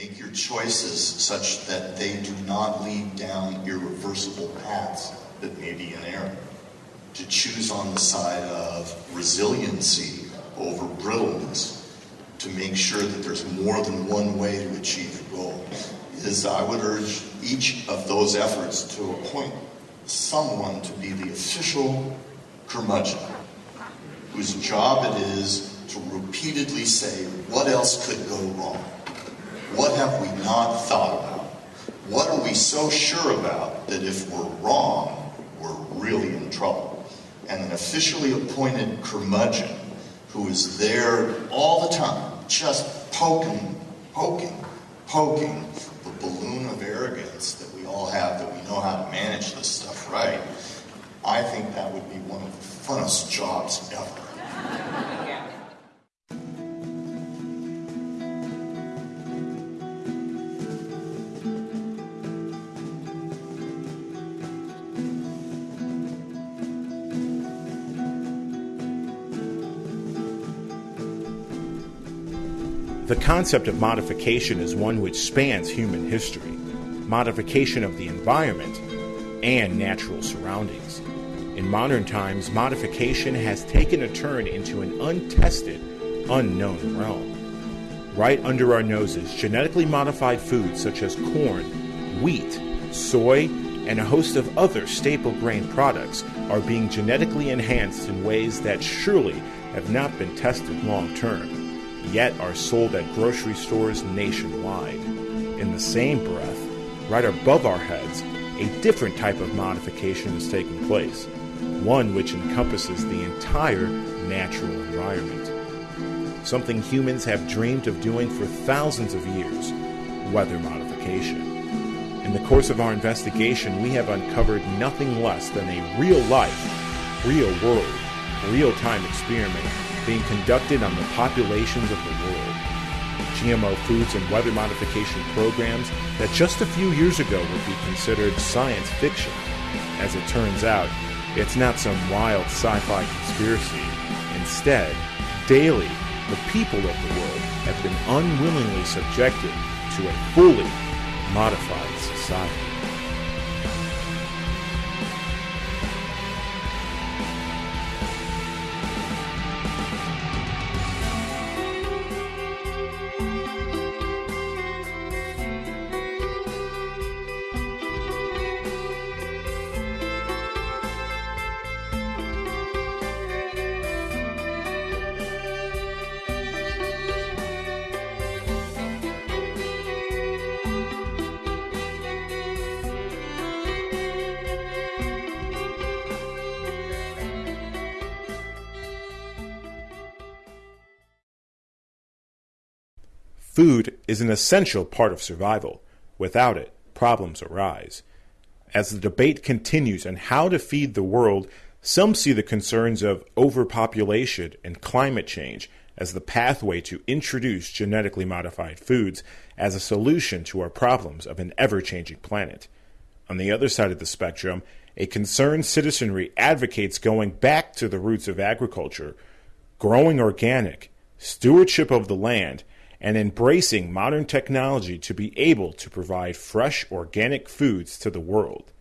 Make your choices such that they do not lead down irreversible paths that may be in error. To choose on the side of resiliency over brittleness, to make sure that there's more than one way to achieve a goal, is I would urge each of those efforts to appoint someone to be the official curmudgeon, whose job it is to repeatedly say, what else could go wrong? What have we not thought about? What are we so sure about that if we're wrong, we're really in trouble? And an officially appointed curmudgeon who is there all the time, just poking, poking, poking the balloon of arrogance that we all have, that we know how to manage this stuff right, I think that would be one of the funnest jobs ever. The concept of modification is one which spans human history modification of the environment and natural surroundings. In modern times, modification has taken a turn into an untested, unknown realm. Right under our noses, genetically modified foods such as corn, wheat, soy, and a host of other staple grain products are being genetically enhanced in ways that surely have not been tested long term yet are sold at grocery stores nationwide. In the same breath, right above our heads, a different type of modification is taking place, one which encompasses the entire natural environment. Something humans have dreamed of doing for thousands of years weather modification. In the course of our investigation, we have uncovered nothing less than a real life, real world, real time experiment being conducted on the populations of the world. GMO foods and weather modification programs that just a few years ago would be considered science fiction. As it turns out, it's not some wild sci fi conspiracy. Instead, daily, the people of the world have been unwillingly subjected to a fully modified society. Food is an essential part of survival. Without it, problems arise. As the debate continues on how to feed the world, some see the concerns of overpopulation and climate change as the pathway to introduce genetically modified foods as a solution to our problems of an ever changing planet. On the other side of the spectrum, a concerned citizenry advocates going back to the roots of agriculture, growing organic, stewardship of the land, and embracing modern technology to be able to provide fresh organic foods to the world.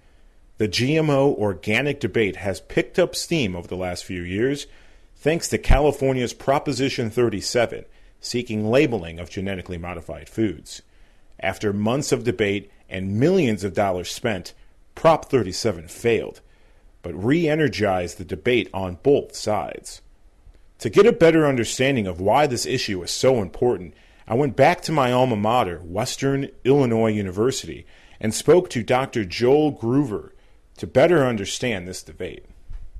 The GMO organic debate has picked up steam over the last few years thanks to California's Proposition 37 seeking labeling of genetically modified foods. After months of debate and millions of dollars spent, Prop 37 failed, but re energized the debate on both sides. To get a better understanding of why this issue is so important I went back to my alma mater, Western Illinois University, and spoke to Dr. Joel Gruver to better understand this debate.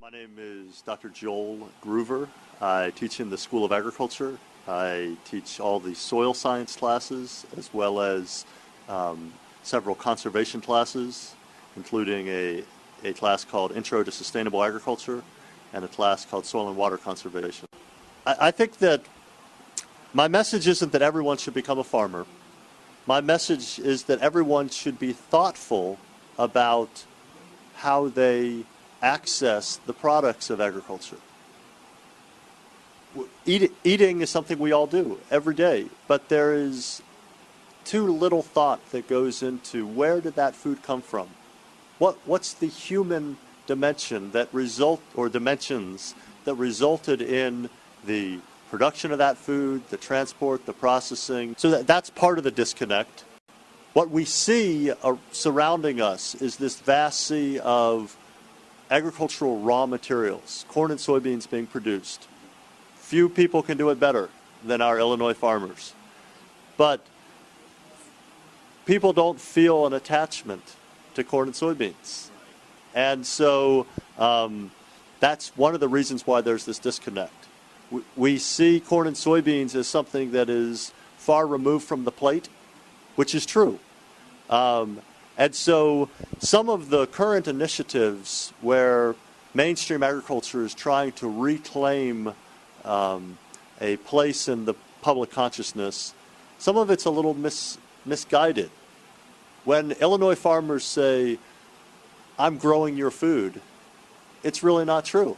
My name is Dr. Joel Gruver. I teach in the School of Agriculture. I teach all the soil science classes as well as um, several conservation classes, including a, a class called Intro to Sustainable Agriculture and a class called Soil and Water Conservation. I, I think that my message isn't that everyone should become a farmer. My message is that everyone should be thoughtful about how they access the products of agriculture. Eat, eating is something we all do every day, but there is too little thought that goes into where did that food come from? What, what's the human dimension that result or dimensions that resulted in the production of that food, the transport, the processing. So that, that's part of the disconnect. What we see uh, surrounding us is this vast sea of agricultural raw materials, corn and soybeans being produced. Few people can do it better than our Illinois farmers. But people don't feel an attachment to corn and soybeans. And so um, that's one of the reasons why there's this disconnect. We, see corn and soybeans as something that is far removed from the plate, which is true. Um, and so some of the current initiatives where mainstream agriculture is trying to reclaim um, a place in the public consciousness, some of it's a little mis- misguided. When Illinois farmers say, I'm growing your food, it's really not true.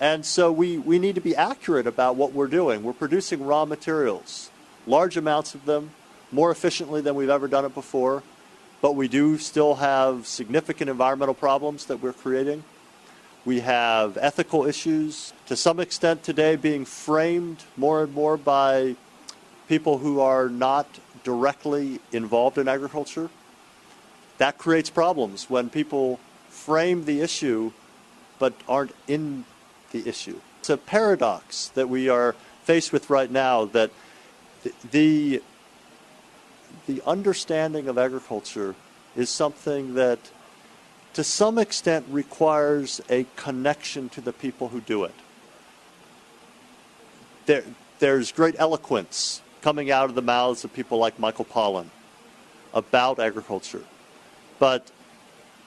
And so we, we need to be accurate about what we're doing. We're producing raw materials, large amounts of them, more efficiently than we've ever done it before, but we do still have significant environmental problems that we're creating. We have ethical issues to some extent today being framed more and more by people who are not directly involved in agriculture. That creates problems when people frame the issue but aren't in the issue. It's a paradox that we are faced with right now that the, the understanding of agriculture is something that to some extent requires a connection to the people who do it. There, there's great eloquence coming out of the mouths of people like Michael Pollan about agriculture, but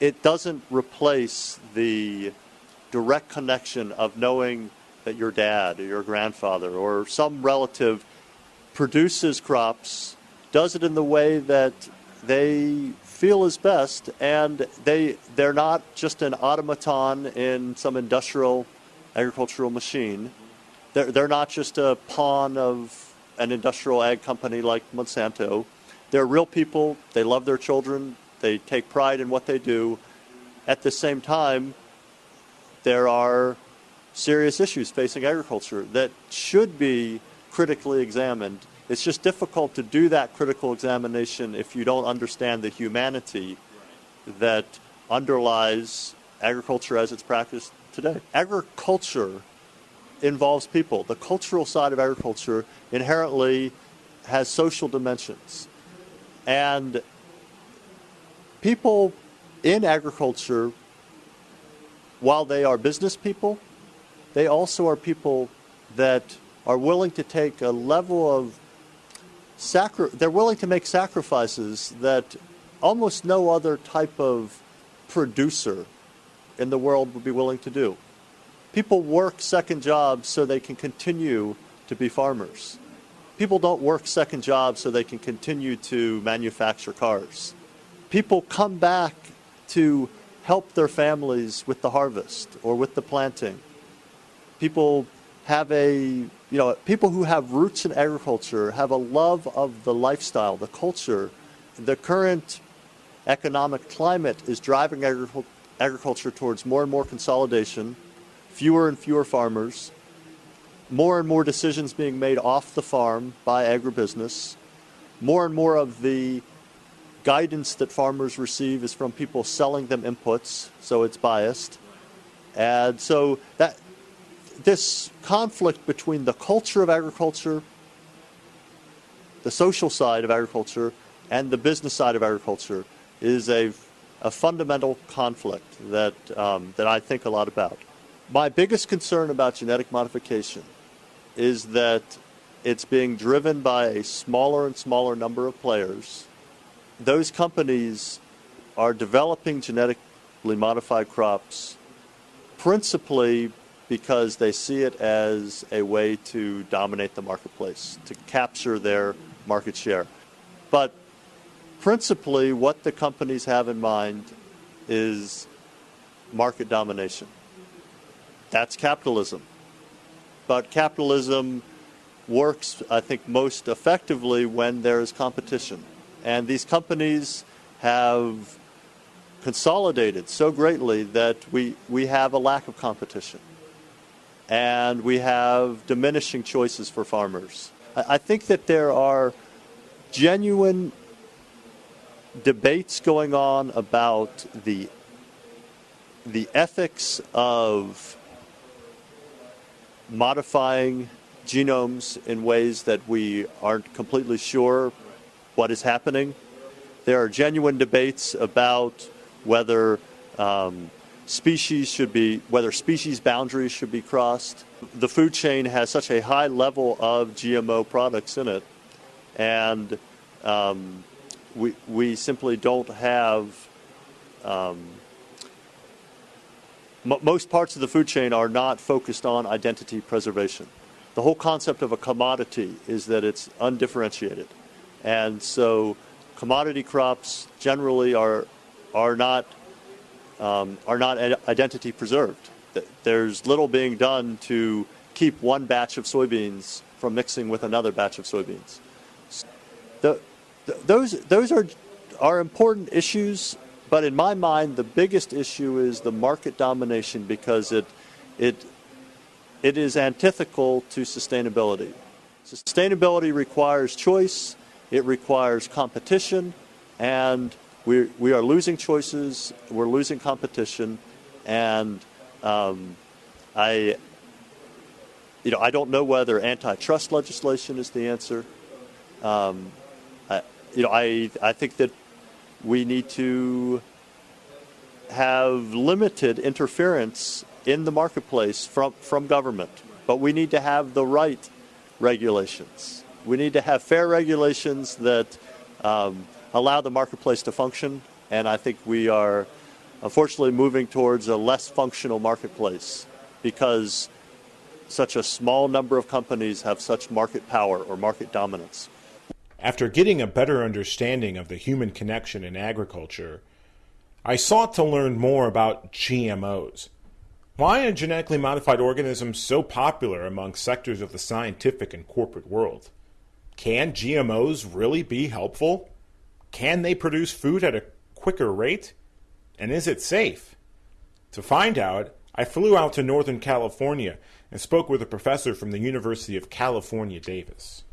it doesn't replace the direct connection of knowing that your dad or your grandfather or some relative produces crops, does it in the way that they feel is best, and they they're not just an automaton in some industrial agricultural machine. They're, they're not just a pawn of an industrial ag company like Monsanto. They're real people. They love their children. They take pride in what they do. At the same time, there are serious issues facing agriculture that should be critically examined. It's just difficult to do that critical examination if you don't understand the humanity that underlies agriculture as it's practiced today. Agriculture involves people. The cultural side of agriculture inherently has social dimensions. And people in agriculture while they are business people, they also are people that are willing to take a level of sacri- they're willing to make sacrifices that almost no other type of producer in the world would be willing to do. People work second jobs so they can continue to be farmers. People don't work second jobs so they can continue to manufacture cars. People come back to help their families with the harvest or with the planting. People have a, you know, people who have roots in agriculture have a love of the lifestyle, the culture. The current economic climate is driving agriculture towards more and more consolidation, fewer and fewer farmers, more and more decisions being made off the farm by agribusiness, more and more of the guidance that farmers receive is from people selling them inputs, so it's biased. And so that this conflict between the culture of agriculture, the social side of agriculture, and the business side of agriculture is a, a fundamental conflict that, um, that I think a lot about. My biggest concern about genetic modification is that it's being driven by a smaller and smaller number of players those companies are developing genetically modified crops principally because they see it as a way to dominate the marketplace, to capture their market share. But principally, what the companies have in mind is market domination. That's capitalism. But capitalism works, I think, most effectively when there is competition. And these companies have consolidated so greatly that we, we have a lack of competition. And we have diminishing choices for farmers. I, I think that there are genuine debates going on about the the ethics of modifying genomes in ways that we aren't completely sure what is happening. There are genuine debates about whether um, species should be, whether species boundaries should be crossed. The food chain has such a high level of GMO products in it, and um, we, we simply don't have um, most parts of the food chain are not focused on identity preservation. The whole concept of a commodity is that it's undifferentiated. And so commodity crops generally are, are, not, um, are not identity preserved. There's little being done to keep one batch of soybeans from mixing with another batch of soybeans. The, those, those are, are important issues but in my mind, the biggest issue is the market domination because it, it, it is antithetical to sustainability. Sustainability requires choice, it requires competition, and we, we are losing choices, we're losing competition, and um, I, you know, I don't know whether antitrust legislation is the answer. Um, I, you know, I, I think that we need to have limited interference in the marketplace from, from government, but we need to have the right regulations. We need to have fair regulations that um, allow the marketplace to function, and I think we are unfortunately moving towards a less functional marketplace because such a small number of companies have such market power or market dominance. After getting a better understanding of the human connection in agriculture, I sought to learn more about GMOs. Why are genetically modified organisms so popular among sectors of the scientific and corporate world? Can GMOs really be helpful? Can they produce food at a quicker rate? And is it safe? To find out, I flew out to Northern California and spoke with a professor from the University of California, Davis.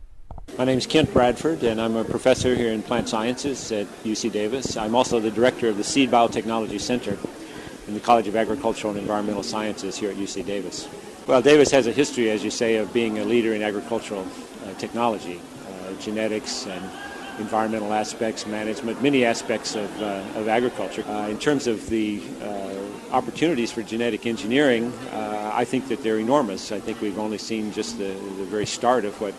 My name is Kent Bradford, and I'm a professor here in plant sciences at UC Davis. I'm also the director of the Seed Biotechnology Center in the College of Agricultural and Environmental Sciences here at UC Davis. Well, Davis has a history, as you say, of being a leader in agricultural technology, uh, genetics, and environmental aspects, management, many aspects of, uh, of agriculture. Uh, in terms of the uh, opportunities for genetic engineering, uh, I think that they're enormous. I think we've only seen just the, the very start of what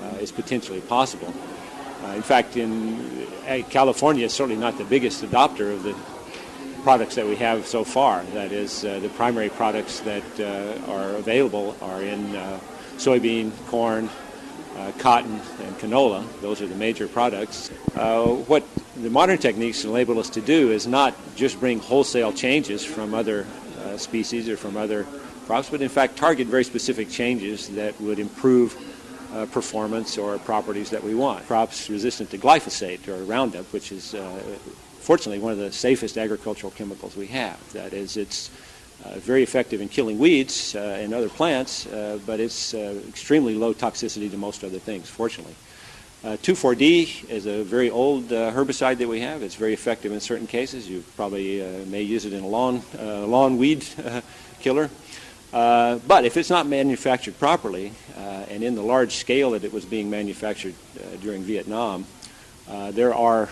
uh, is potentially possible. Uh, in fact, in uh, California is certainly not the biggest adopter of the products that we have so far. That is, the primary products that are available are in soybean, corn, uh, cotton and canola. Those are the major products. Uh, what the modern techniques enable us to do is not just bring wholesale changes from other uh, species or from other crops, but in fact target very specific changes that would improve uh, performance or properties that we want. Crops resistant to glyphosate or Roundup, which is uh, fortunately one of the safest agricultural chemicals we have. That is, it's uh, very effective in killing weeds uh, and other plants, uh, but it's uh, extremely low toxicity to most other things, fortunately. 2,4-D is a very old herbicide that we have. It's very effective in certain cases. You probably may use it in a lawn, lawn weed killer. Uh, but if it's not manufactured properly, uh, and in the large scale that it was being manufactured uh, during Vietnam, there are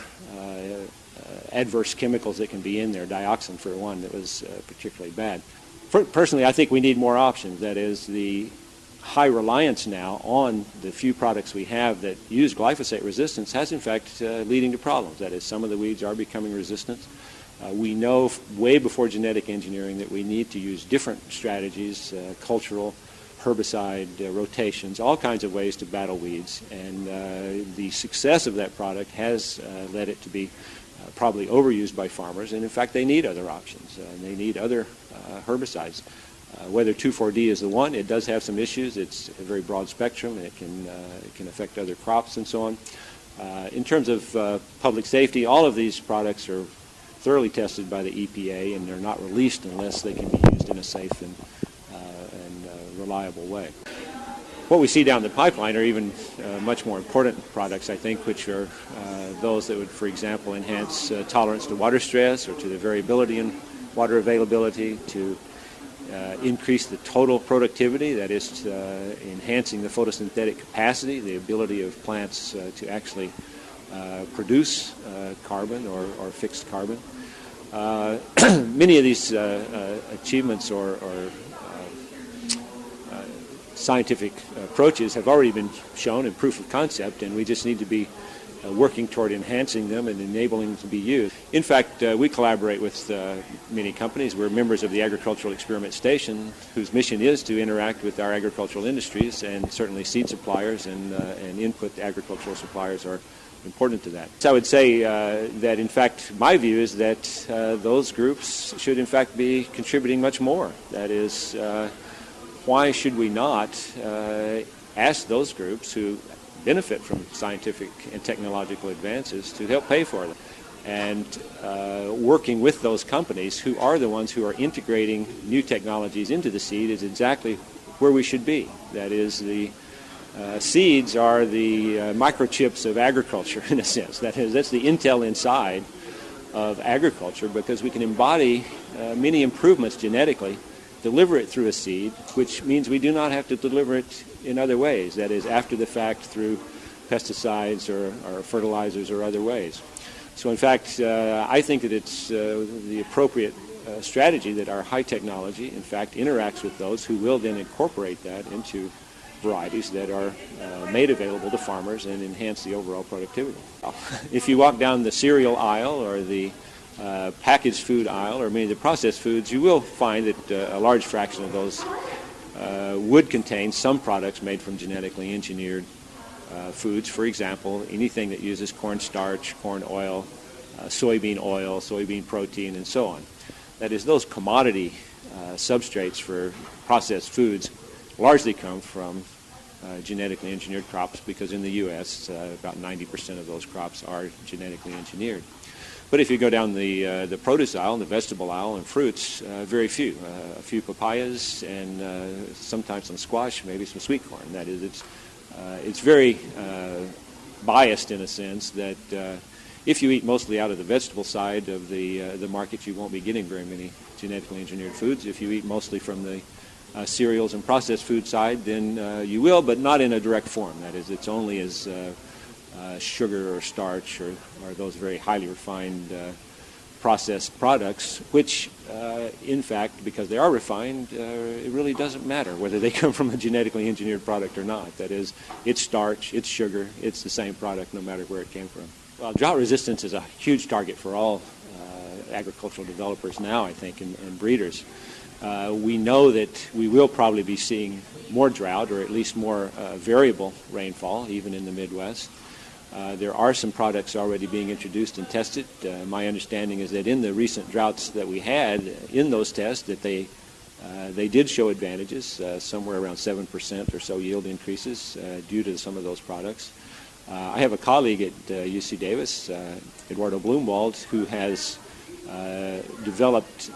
adverse chemicals that can be in there, dioxin for one, that was particularly bad. Personally, I think we need more options. That is, the high reliance now on the few products we have that use glyphosate resistance has in fact leading to problems. That is, some of the weeds are becoming resistant. Uh, we know way before genetic engineering that we need to use different strategies, uh, cultural, herbicide uh, rotations, all kinds of ways to battle weeds. And uh, the success of that product has uh, led it to be uh, probably overused by farmers. And in fact, they need other options. And they need other herbicides. Uh, whether 2,4-D is the one, it does have some issues. It's a very broad spectrum, and it can, uh, it can affect other crops and so on. Uh, in terms of uh, public safety, all of these products are thoroughly tested by the EPA, and they're not released unless they can be used in a safe and, uh, and uh, reliable way. What we see down the pipeline are even uh, much more important products, I think, which are uh, those that would, for example, enhance uh, tolerance to water stress or to the variability in water availability, to uh, increase the total productivity, that is, uh, enhancing the photosynthetic capacity, the ability of plants uh, to actually produce carbon or, or, fixed carbon. Many of these achievements or, or scientific approaches have already been shown in proof of concept, and we just need to be uh, working toward enhancing them and enabling them to be used. In fact, uh, we collaborate with uh, many companies. We're members of the Agricultural Experiment Station, whose mission is to interact with our agricultural industries, and certainly seed suppliers and, uh, and input agricultural suppliers are important to that. So I would say uh, that, in fact, my view is that uh, those groups should, in fact, be contributing much more. That is, why should we not ask those groups who benefit from scientific and technological advances to help pay for them. And uh, working with those companies who are the ones who are integrating new technologies into the seed is exactly where we should be. That is, the uh, seeds are the uh, microchips of agriculture, in a sense. That is, that's the intel inside of agriculture because we can embody uh, many improvements genetically, deliver it through a seed, which means we do not have to deliver it in other ways, that is, after the fact through pesticides or, or fertilizers or other ways. So, in fact, uh, I think that it's uh, the appropriate uh, strategy that our high technology, in fact, interacts with those who will then incorporate that into varieties that are uh, made available to farmers and enhance the overall productivity. if you walk down the cereal aisle or the uh, packaged food aisle or many of the processed foods, you will find that uh, a large fraction of those uh, would contain some products made from genetically engineered uh, foods. For example, anything that uses corn starch, corn oil, uh, soybean oil, soybean protein, and so on. That is, those commodity uh, substrates for processed foods largely come from genetically engineered crops because in the U.S., about 90% of those crops are genetically engineered. But if you go down the, uh, the produce aisle, and the vegetable aisle, and fruits, uh, very few. Uh, a few papayas and uh, sometimes some squash, maybe some sweet corn. That is, it's, uh, it's very uh, biased in a sense that if you eat mostly out of the vegetable side of the, the market, you won't be getting very many genetically engineered foods. If you eat mostly from the cereals and processed food side, then you will, but not in a direct form. That is, it's only as uh, sugar or starch or, or, those very highly refined uh, processed products, which, uh, in fact, because they are refined, uh, it really doesn't matter whether they come from a genetically engineered product or not. That is, it's starch, it's sugar, it's the same product no matter where it came from. Well, drought resistance is a huge target for all uh, agricultural developers now, I think, and, and breeders. Uh, we know that we will probably be seeing more drought or at least more variable rainfall, even in the Midwest. Uh, there are some products already being introduced and tested. Uh, my understanding is that in the recent droughts that we had in those tests, that they uh, they did show advantages, uh, somewhere around seven percent or so yield increases uh, due to some of those products. I have a colleague at UC Davis, Eduardo Blumwald, who has developed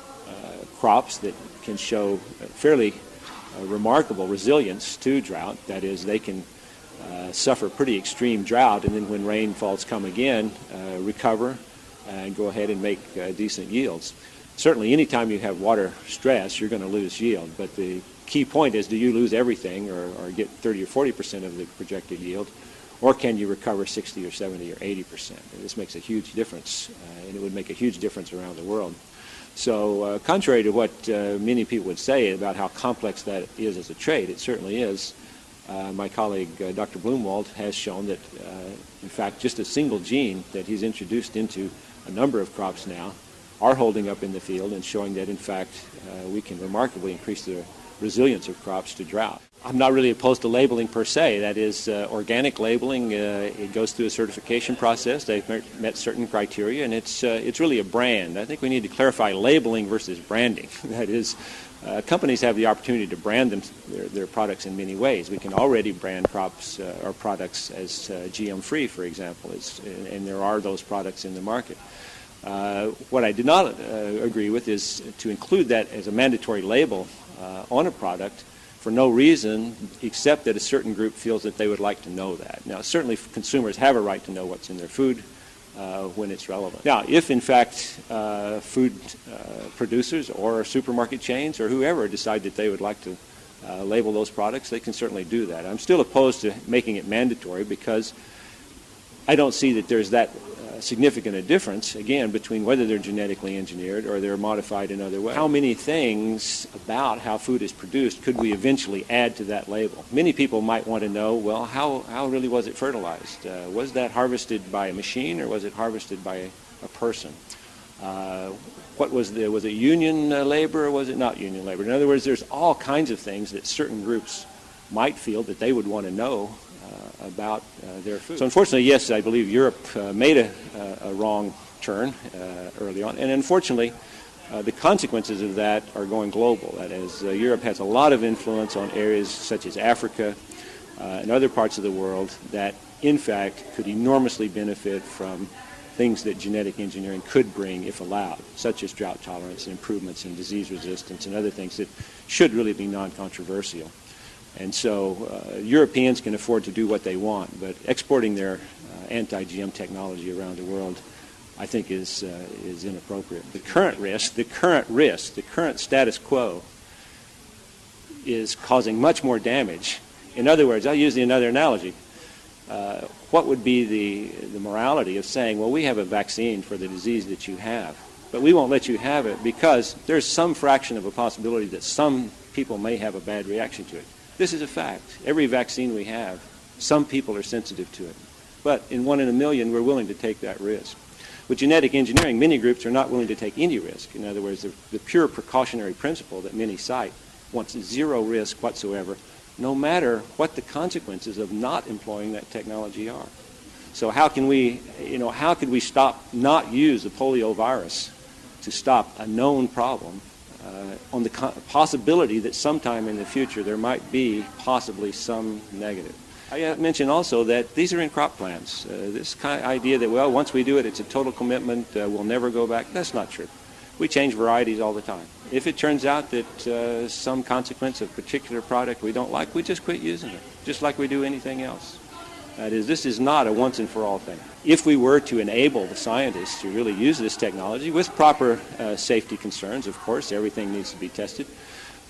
crops that can show fairly remarkable resilience to drought. That is, they can uh, suffer pretty extreme drought, and then when rainfalls come again, uh, recover and go ahead and make uh, decent yields. Certainly, anytime you have water stress, you're going to lose yield, but the key point is do you lose everything or, or get 30 or 40 percent of the projected yield, or can you recover 60 or 70 or 80 percent? This makes a huge difference, uh, and it would make a huge difference around the world. So, uh, contrary to what uh, many people would say about how complex that is as a trade, it certainly is. Uh, my colleague uh, Dr. Blumwald has shown that, uh, in fact, just a single gene that he's introduced into a number of crops now are holding up in the field and showing that, in fact, uh, we can remarkably increase the resilience of crops to drought. I'm not really opposed to labeling per se. That is, uh, organic labeling, it goes through a certification process. They've met certain criteria, and it's, it's really a brand. I think we need to clarify labeling versus branding. that is, uh, companies have the opportunity to brand them, their, their, products in many ways. We can already brand crops uh, or products as uh, GM free, for example, and, and, there are those products in the market. what I do not agree with is to include that as a mandatory label on a product for no reason except that a certain group feels that they would like to know that. Now, certainly consumers have a right to know what's in their food uh, when it's relevant. Now, if in fact uh, food uh, producers or supermarket chains or whoever decide that they would like to uh, label those products, they can certainly do that. I'm still opposed to making it mandatory because I don't see that there's that significant a difference, again, between whether they're genetically engineered or they're modified in other ways. How many things about how food is produced could we eventually add to that label? Many people might want to know, well, how, how really was it fertilized? Uh, was that harvested by a machine or was it harvested by a, person? Uh, what was the, was it union uh, labor or was it not union labor? In other words, there's all kinds of things that certain groups might feel that they would want to know about uh, their food. So unfortunately, yes, I believe Europe uh, made a, uh, a, wrong turn uh, early on, and unfortunately, uh, the consequences of that are going global. That is, Europe has a lot of influence on areas such as Africa and other parts of the world that, in fact, could enormously benefit from things that genetic engineering could bring if allowed, such as drought tolerance and improvements in disease resistance and other things that should really be non-controversial. And so uh, Europeans can afford to do what they want, but exporting their uh, anti-GM technology around the world, I think, is uh, is inappropriate. The current risk, the current risk, the current status quo, is causing much more damage. In other words, I'll use another analogy. Uh, what would be the the morality of saying, well, we have a vaccine for the disease that you have, but we won't let you have it because there's some fraction of a possibility that some people may have a bad reaction to it. This is a fact. Every vaccine we have, some people are sensitive to it. But in one in a million, we're willing to take that risk. With genetic engineering, many groups are not willing to take any risk. In other words, the, the pure precautionary principle that many cite wants zero risk whatsoever, no matter what the consequences of not employing that technology are. So how can we, you know, how could we stop, not use the polio virus to stop a known problem uh, on the possibility that sometime in the future there might be possibly some negative. I mentioned also that these are in crop plans. Uh, this kind of idea that, well, once we do it, it's a total commitment, uh, we'll never go back, that's not true. We change varieties all the time. If it turns out that uh, some consequence of particular product we don't like, we just quit using it, just like we do anything else. That is, this is not a once and for all thing. If we were to enable the scientists to really use this technology with proper uh, safety concerns, of course, everything needs to be tested.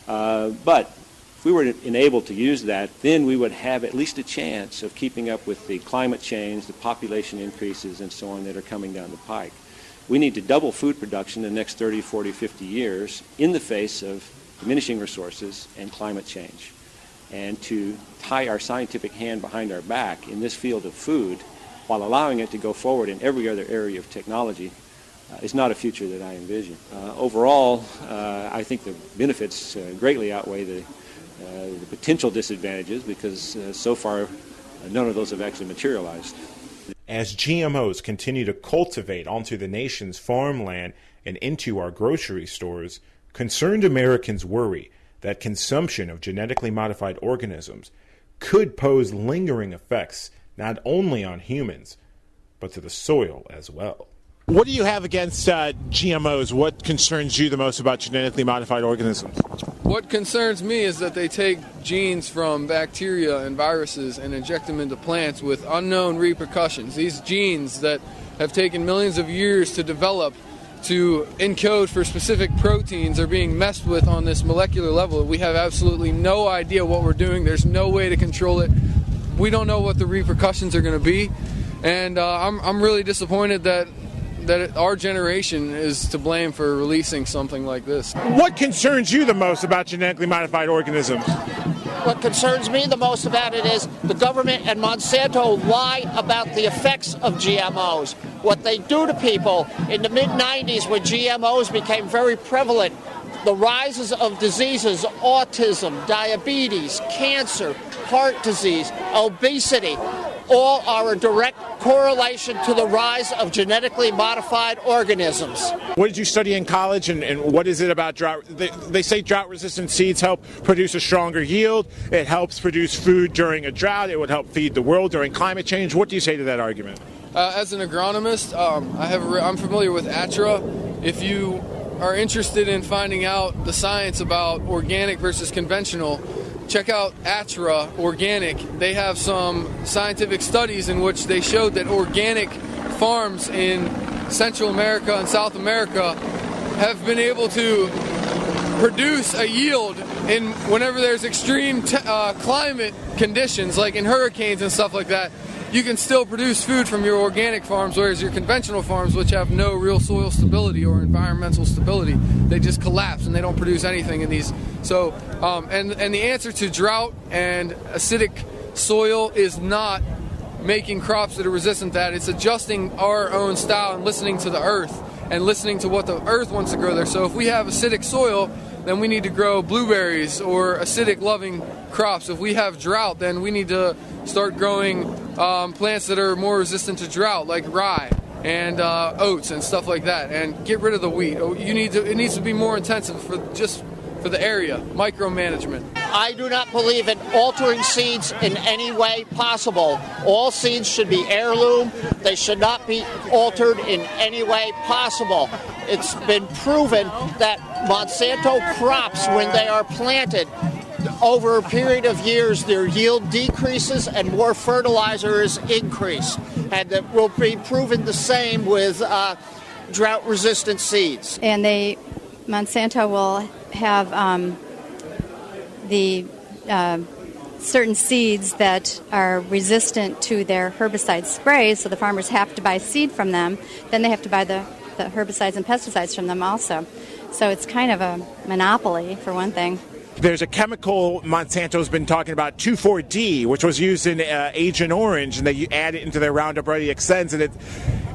Uh, but if we were enabled to use that, then we would have at least a chance of keeping up with the climate change, the population increases, and so on that are coming down the pike. We need to double food production in the next 30, 40, 50 years in the face of diminishing resources and climate change and to tie our scientific hand behind our back in this field of food while allowing it to go forward in every other area of technology uh, is not a future that I envision. Uh, overall, uh, I think the benefits uh, greatly outweigh the, uh, the, potential disadvantages because uh, so far none of those have actually materialized. As GMOs continue to cultivate onto the nation's farmland and into our grocery stores, concerned Americans worry that consumption of genetically modified organisms could pose lingering effects not only on humans, but to the soil as well. What do you have against uh, GMOs? What concerns you the most about genetically modified organisms? What concerns me is that they take genes from bacteria and viruses and inject them into plants with unknown repercussions. These genes that have taken millions of years to develop to encode for specific proteins are being messed with on this molecular level. We have absolutely no idea what we're doing. There's no way to control it. We don't know what the repercussions are going to be, and uh, I'm I'm really disappointed that that our generation is to blame for releasing something like this. What concerns you the most about genetically modified organisms? What concerns me the most about it is the government and Monsanto lie about the effects of GMOs. What they do to people in the mid 90s when GMOs became very prevalent the rises of diseases, autism, diabetes, cancer, heart disease, obesity, all are a direct correlation to the rise of genetically modified organisms. What did you study in college, and, and what is it about drought? They, they say drought resistant seeds help produce a stronger yield. It helps produce food during a drought. It would help feed the world during climate change. What do you say to that argument? Uh, as an agronomist, um, I have re- I'm familiar with ATTRA. If you are interested in finding out the science about organic versus conventional, check out ATTRA Organic. They have some scientific studies in which they showed that organic farms in Central America and South America have been able to produce a yield in whenever there's extreme uh, climate conditions, like in hurricanes and stuff like that. You can still produce food from your organic farms, whereas your conventional farms, which have no real soil stability or environmental stability, they just collapse and they don't produce anything in these. So, um, and and the answer to drought and acidic soil is not making crops that are resistant to that. It's adjusting our own style and listening to the earth and listening to what the earth wants to grow there. So if we have acidic soil, then we need to grow blueberries or acidic loving crops. If we have drought, then we need to start growing um, plants that are more resistant to drought, like rye and uh, oats and stuff like that, and get rid of the wheat. Oh, You need to. It needs to be more intensive for just for the area, micromanagement. I do not believe in altering seeds in any way possible. All seeds should be heirloom. They should not be altered in any way possible. It's been proven that Monsanto crops, when they are planted, over a period of years, their yield decreases and more fertilizer is increased. And it will be proven the same with uh, drought resistant seeds. and they Monsanto will have um, the uh, certain seeds that are resistant to their herbicide sprays, so the farmers have to buy seed from them. Then they have to buy the, the herbicides and pesticides from them also. So it's kind of a monopoly for one thing. There's a chemical Monsanto's been talking about, 2,4-D, which was used in uh, Agent Orange, and they add it into their Roundup Ready Extends, and it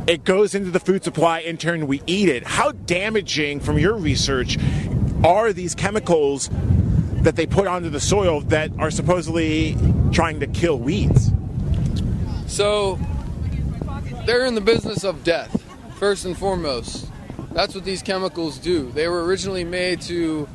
it goes into the food supply. In turn, we eat it. How damaging, from your research, are these chemicals that they put onto the soil that are supposedly trying to kill weeds? So they're in the business of death, first and foremost. That's what these chemicals do. They were originally made to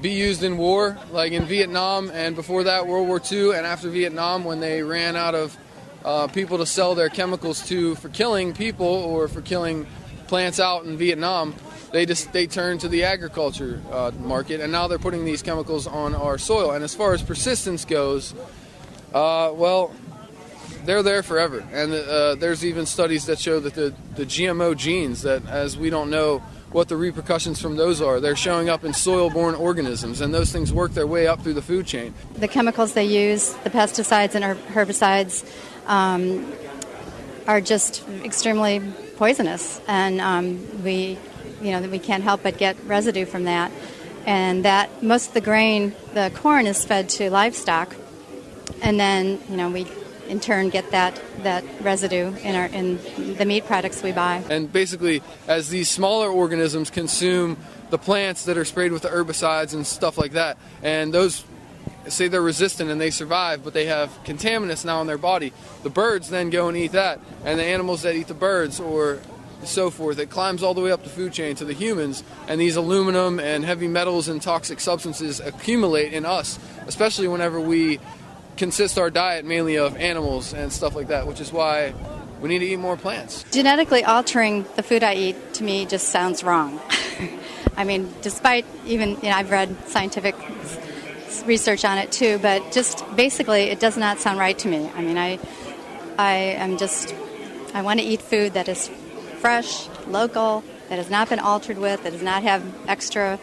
be used in war, like in Vietnam, and before that, World War II, and after Vietnam, when they ran out of uh, people to sell their chemicals to for killing people or for killing plants out in Vietnam, they just they turned to the agriculture uh, market, and now they're putting these chemicals on our soil. And as far as persistence goes, uh, well, they're there forever. And uh, there's even studies that show that the, the GMO genes, that as we don't know what the repercussions from those are, they're showing up in soil borne organisms, and those things work their way up through the food chain. The chemicals they use, the pesticides and herbicides, um, are just extremely poisonous, and um, we, you know, that we can't help but get residue from that. And that most of the grain, the corn, is fed to livestock, and then you know we in turn get that that residue in our in the meat products we buy. And basically, as these smaller organisms consume the plants that are sprayed with the herbicides and stuff like that, and those say they're resistant and they survive, but they have contaminants now in their body, the birds then go and eat that, and the animals that eat the birds or so forth, it climbs all the way up the food chain to the humans, and these aluminum and heavy metals and toxic substances accumulate in us, especially whenever we consist our diet mainly of animals and stuff like that, which is why we need to eat more plants. Genetically altering the food I eat to me just sounds wrong. I mean, despite even you know, I've read scientific research on it too, but just basically, it does not sound right to me. I mean, I I am just I want to eat food that is fresh, local, that has not been altered with, that does not have extra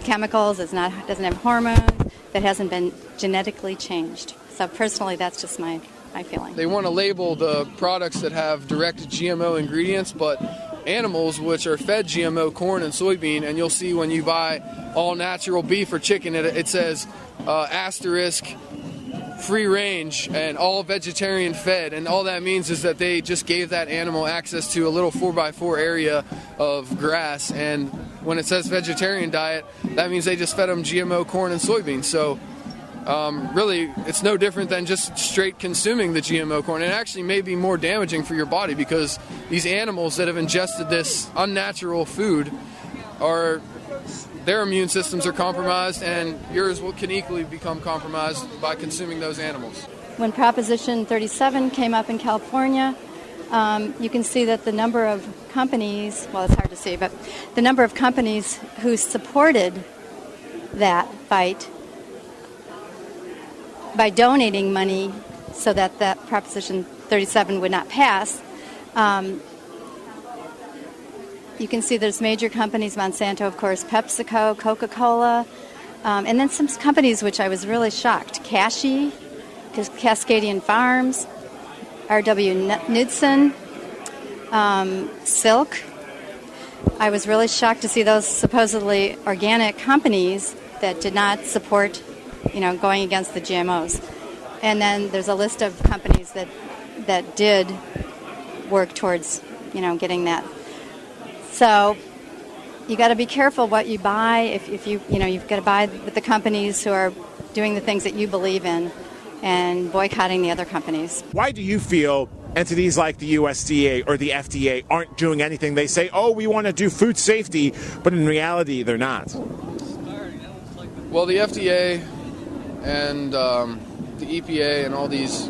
chemicals, does not doesn't have hormones, that hasn't been genetically changed. So personally, that's just my my feeling. They want to label the products that have direct GMO ingredients, but animals which are fed GMO corn and soybean, and you'll see when you buy all natural beef or chicken, it, it says uh, asterisk free range and all vegetarian fed, and all that means is that they just gave that animal access to a little 4x4 area of grass and when it says vegetarian diet, that means they just fed them GMO corn and soybeans. So um, really, it's no different than just straight consuming the GMO corn. It actually may be more damaging for your body because these animals that have ingested this unnatural food are their immune systems are compromised, and yours will, can equally become compromised by consuming those animals. When Proposition 37 came up in California, um, you can see that the number of companies, well, it's hard to see, but the number of companies who supported that fight by donating money so that that Proposition 37 would not pass. Um, you can see there's major companies, Monsanto, of course, PepsiCo, Coca Cola, um, and then some companies which I was really shocked Kashi, Cascadian Farms, R.W. Knudsen, um, Silk. I was really shocked to see those supposedly organic companies that did not support you know, going against the GMOs. And then there's a list of companies that that did work towards, you know, getting that. So you got to be careful what you buy. If, if you, you know, you've got to buy with the companies who are doing the things that you believe in and boycotting the other companies. Why do you feel entities like the USDA or the FDA aren't doing anything? They say, oh, we want to do food safety, but in reality, they're not. Well, the FDA and um, the EPA and all these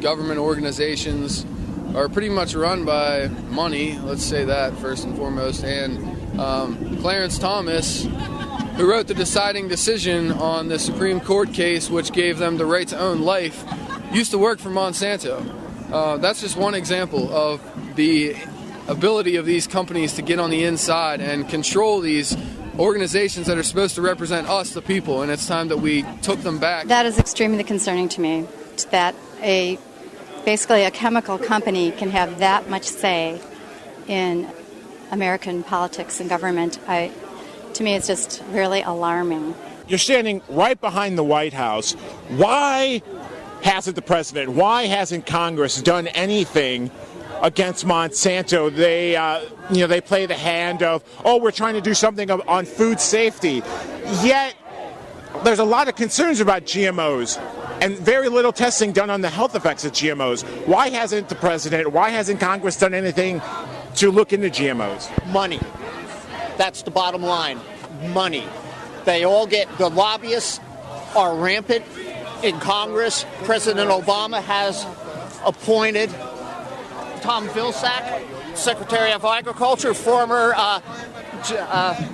government organizations are pretty much run by money, let's say that first and foremost. And um, Clarence Thomas, who wrote the deciding decision on the Supreme Court case, which gave them the right to own life, used to work for Monsanto. Uh, that's just one example of the ability of these companies to get on the inside and control these organizations that are supposed to represent us, the people, and it's time that we took them back. That is extremely concerning to me. That a basically a chemical company can have that much say in American politics and government. I, to me, it's just really alarming. You're standing right behind the White House. Why hasn't the president, why hasn't Congress done anything against Monsanto. They, uh, you know, they play the hand of, oh, we're trying to do something on food safety. Yet, there's a lot of concerns about GMOs and very little testing done on the health effects of GMOs. Why hasn't the president, why hasn't Congress done anything to look into GMOs? Money. That's the bottom line. Money. They all get, the lobbyists are rampant in Congress. President Obama has appointed Tom Vilsack, Secretary of Agriculture, former uh, uh,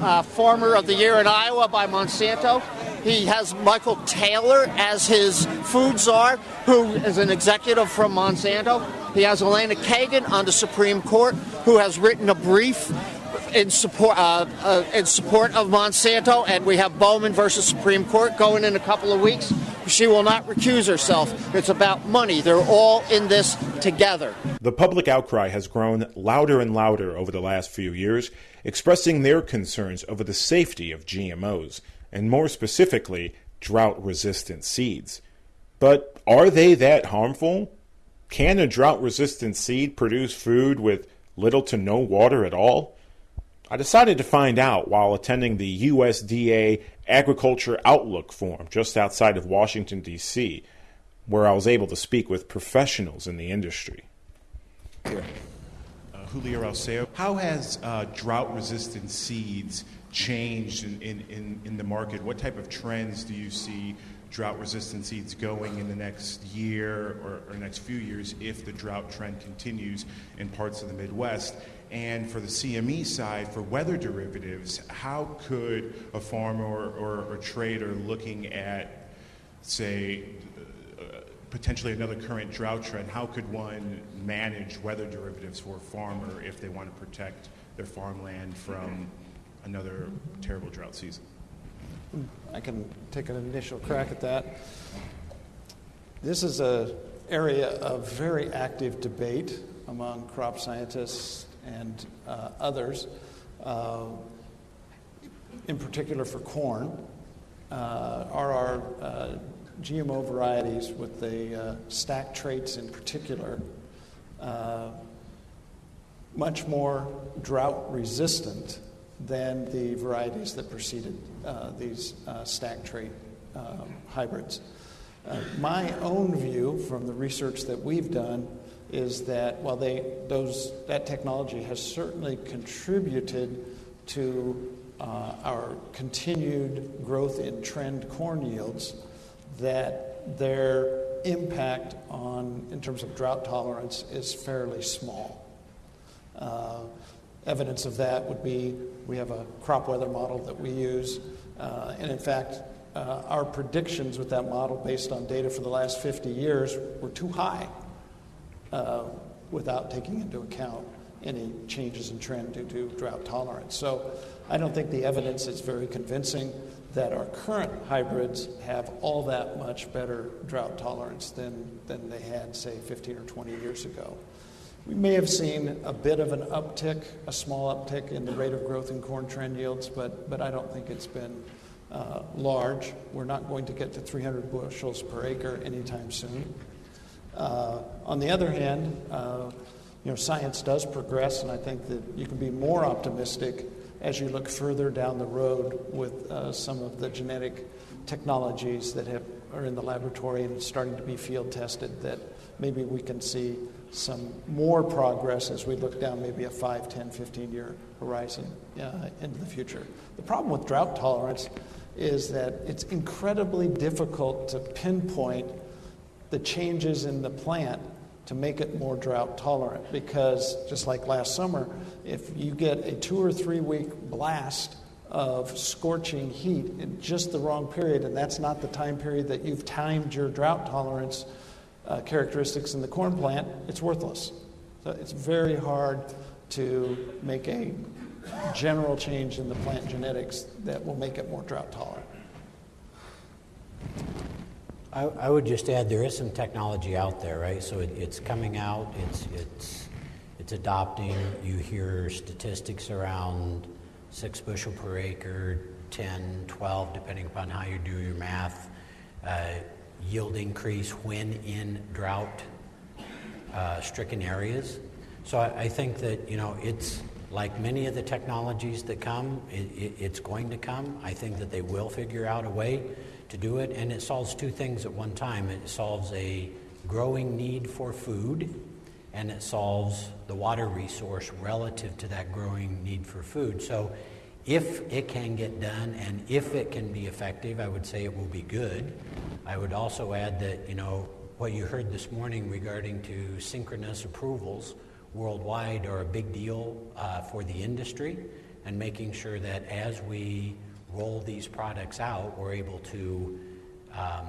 uh, former of the year in Iowa by Monsanto. He has Michael Taylor as his food czar, who is an executive from Monsanto. He has Elena Kagan on the Supreme Court, who has written a brief in support uh, uh, in support of Monsanto, and we have Bowman versus Supreme Court going in a couple of weeks. She will not recuse herself. It's about money. They're all in this together. The public outcry has grown louder and louder over the last few years, expressing their concerns over the safety of GMOs, and more specifically, drought resistant seeds. But are they that harmful? Can a drought resistant seed produce food with little to no water at all? I decided to find out while attending the USDA Agriculture Outlook Forum just outside of Washington, D.C., where I was able to speak with professionals in the industry. Uh, Julio Alceo, how has uh, drought resistant seeds changed in, in, in, in, the market? What type of trends do you see drought resistant seeds going in the next year or, or next few years if the drought trend continues in parts of the Midwest? And for the CME side, for weather derivatives, how could a farmer or, or, or trader looking at, say, uh, potentially another current drought trend, how could one manage weather derivatives for a farmer if they want to protect their farmland from another terrible drought season? I can take an initial crack at that. This is an area of very active debate among crop scientists and uh, others, uh, in particular for corn, uh, are our uh, GMO varieties with the uh, stack traits in particular much more drought resistant than the varieties that preceded these stack trait um, hybrids. My own view from the research that we've done is that while they, those, that technology has certainly contributed to uh, our continued growth in trend corn yields, that their impact on, in terms of drought tolerance, is fairly small. Uh, evidence of that would be we have a crop weather model that we use, uh, and in fact, uh, our predictions with that model, based on data for the last 50 years, were too high uh, without taking into account any changes in trend due to drought tolerance. So I don't think the evidence is very convincing that our current hybrids have all that much better drought tolerance than, than they had, say, 15 or 20 years ago. We may have seen a bit of an uptick, a small uptick in the rate of growth in corn trend yields, but, but I don't think it's been uh, large. We're not going to get to 300 bushels per acre anytime soon. Uh, on the other hand, uh, you know, science does progress, and I think that you can be more optimistic as you look further down the road with uh, some of the genetic technologies that have, are in the laboratory and starting to be field tested that maybe we can see some more progress as we look down maybe a 5, 10, 15 year horizon uh, into the future. The problem with drought tolerance is that it's incredibly difficult to pinpoint the changes in the plant to make it more drought tolerant. Because just like last summer if you get a two or three week blast of scorching heat in just the wrong period and that's not the time period that you've timed your drought tolerance uh, characteristics in the corn plant it's worthless. So it's very hard to make a general change in the plant genetics that will make it more drought tolerant I, I, would just add there is some technology out there, right? So it, it's coming out, it's, it's, it's adopting. You hear statistics around six bushel per acre, 10, 12, depending upon how you do your math. Uh, yield increase when in drought uh, stricken areas. So I, I, think that, you know, it's like many of the technologies that come, it, it, it's going to come. I think that they will figure out a way to do it, and it solves two things at one time. It solves a growing need for food, and it solves the water resource relative to that growing need for food. So, if it can get done and if it can be effective, I would say it will be good. I would also add that, you know, what you heard this morning regarding to synchronous approvals worldwide are a big deal uh, for the industry and making sure that as we roll these products out, we're able to um,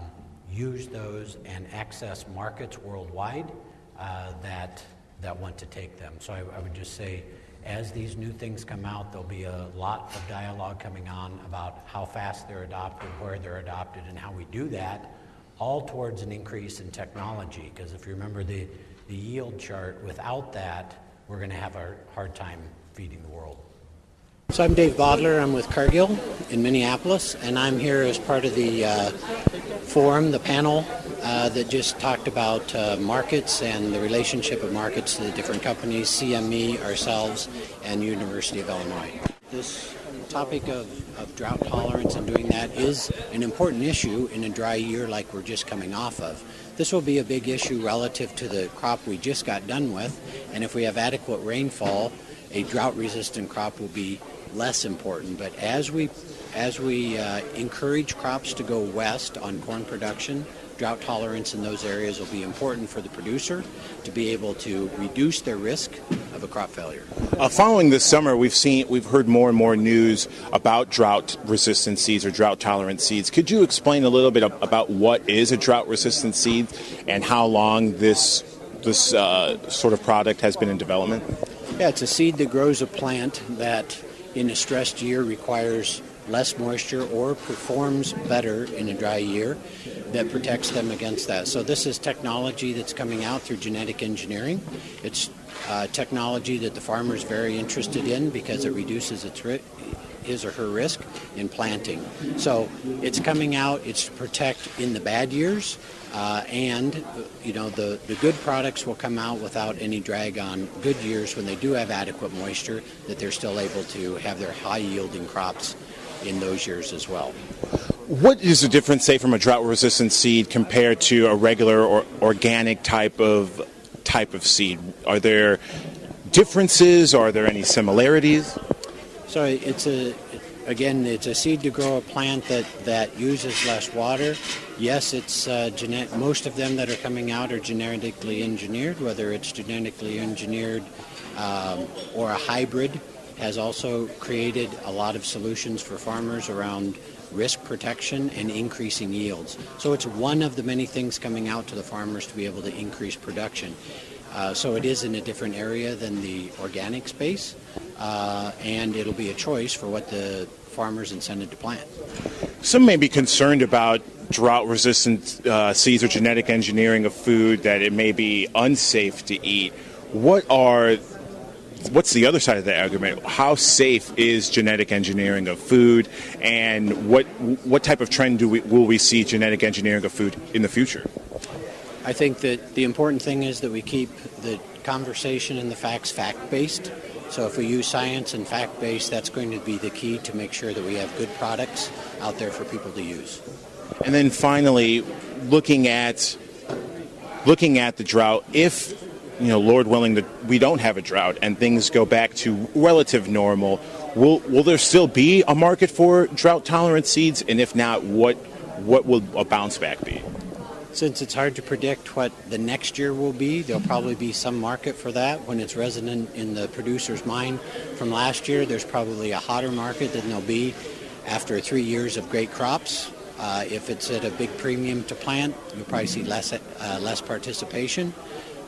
use those and access markets worldwide uh, that, that want to take them. So I, I, would just say, as these new things come out, there'll be a lot of dialogue coming on about how fast they're adopted, where they're adopted, and how we do that, all towards an increase in technology. Because if you remember the, the yield chart, without that, we're going to have a hard time feeding the world. So I'm Dave Bodler. I'm with Cargill in Minneapolis, and I'm here as part of the uh, forum, the panel uh, that just talked about uh, markets and the relationship of markets to the different companies, CME, ourselves, and University of Illinois. This topic of, of drought tolerance and doing that is an important issue in a dry year like we're just coming off of. This will be a big issue relative to the crop we just got done with, and if we have adequate rainfall, a drought resistant crop will be less important. But as we as we uh, encourage crops to go west on corn production, drought tolerance in those areas will be important for the producer to be able to reduce their risk of a crop failure. Uh, following this summer, we've seen we've heard more and more news about drought resistant seeds or drought tolerant seeds. Could you explain a little bit about what is a drought resistant seed and how long this this uh, sort of product has been in development? Yeah, it's a seed that grows a plant that in a stressed year requires less moisture or performs better in a dry year that protects them against that. So this is technology that's coming out through genetic engineering. It's uh, technology that the farmer is very interested in because it reduces its ri- his or her risk in planting. So it's coming out, it's to protect in the bad years, uh, and you know the, the good products will come out without any drag on good years when they do have adequate moisture, that they're still able to have their high yielding crops in those years as well. What is the difference, say, from a drought-resistant seed compared to a regular or organic type of type of seed? Are there differences? Are there any similarities? So it's a again, it's a seed to grow a plant that, that uses less water. Yes, it's uh, genet- most of them that are coming out are genetically engineered, whether it's genetically engineered um, or a hybrid has also created a lot of solutions for farmers around risk protection and increasing yields. So it's one of the many things coming out to the farmers to be able to increase production. Uh, so it is in a different area than the organic space, uh, and it'll be a choice for what the farmers intended to plant. Some may be concerned about drought resistant uh, seeds or genetic engineering of food that it may be unsafe to eat. What are what's the other side of the argument? How safe is genetic engineering of food, and what what type of trend do we will we see genetic engineering of food in the future? I think that the important thing is that we keep the conversation and the facts fact based. So if we use science and fact based, that's going to be the key to make sure that we have good products out there for people to use. And then finally, looking at looking at the drought, if you know, Lord willing, that we don't have a drought and things go back to relative normal, will will there still be a market for drought tolerant seeds? And if not, what what will a bounce back be? Since it's hard to predict what the next year will be, there'll probably be some market for that when it's resonant in the producer's mind from last year. There's probably a hotter market than there'll be after three years of great crops. Uh, if it's at a big premium to plant, you'll probably see less uh, less participation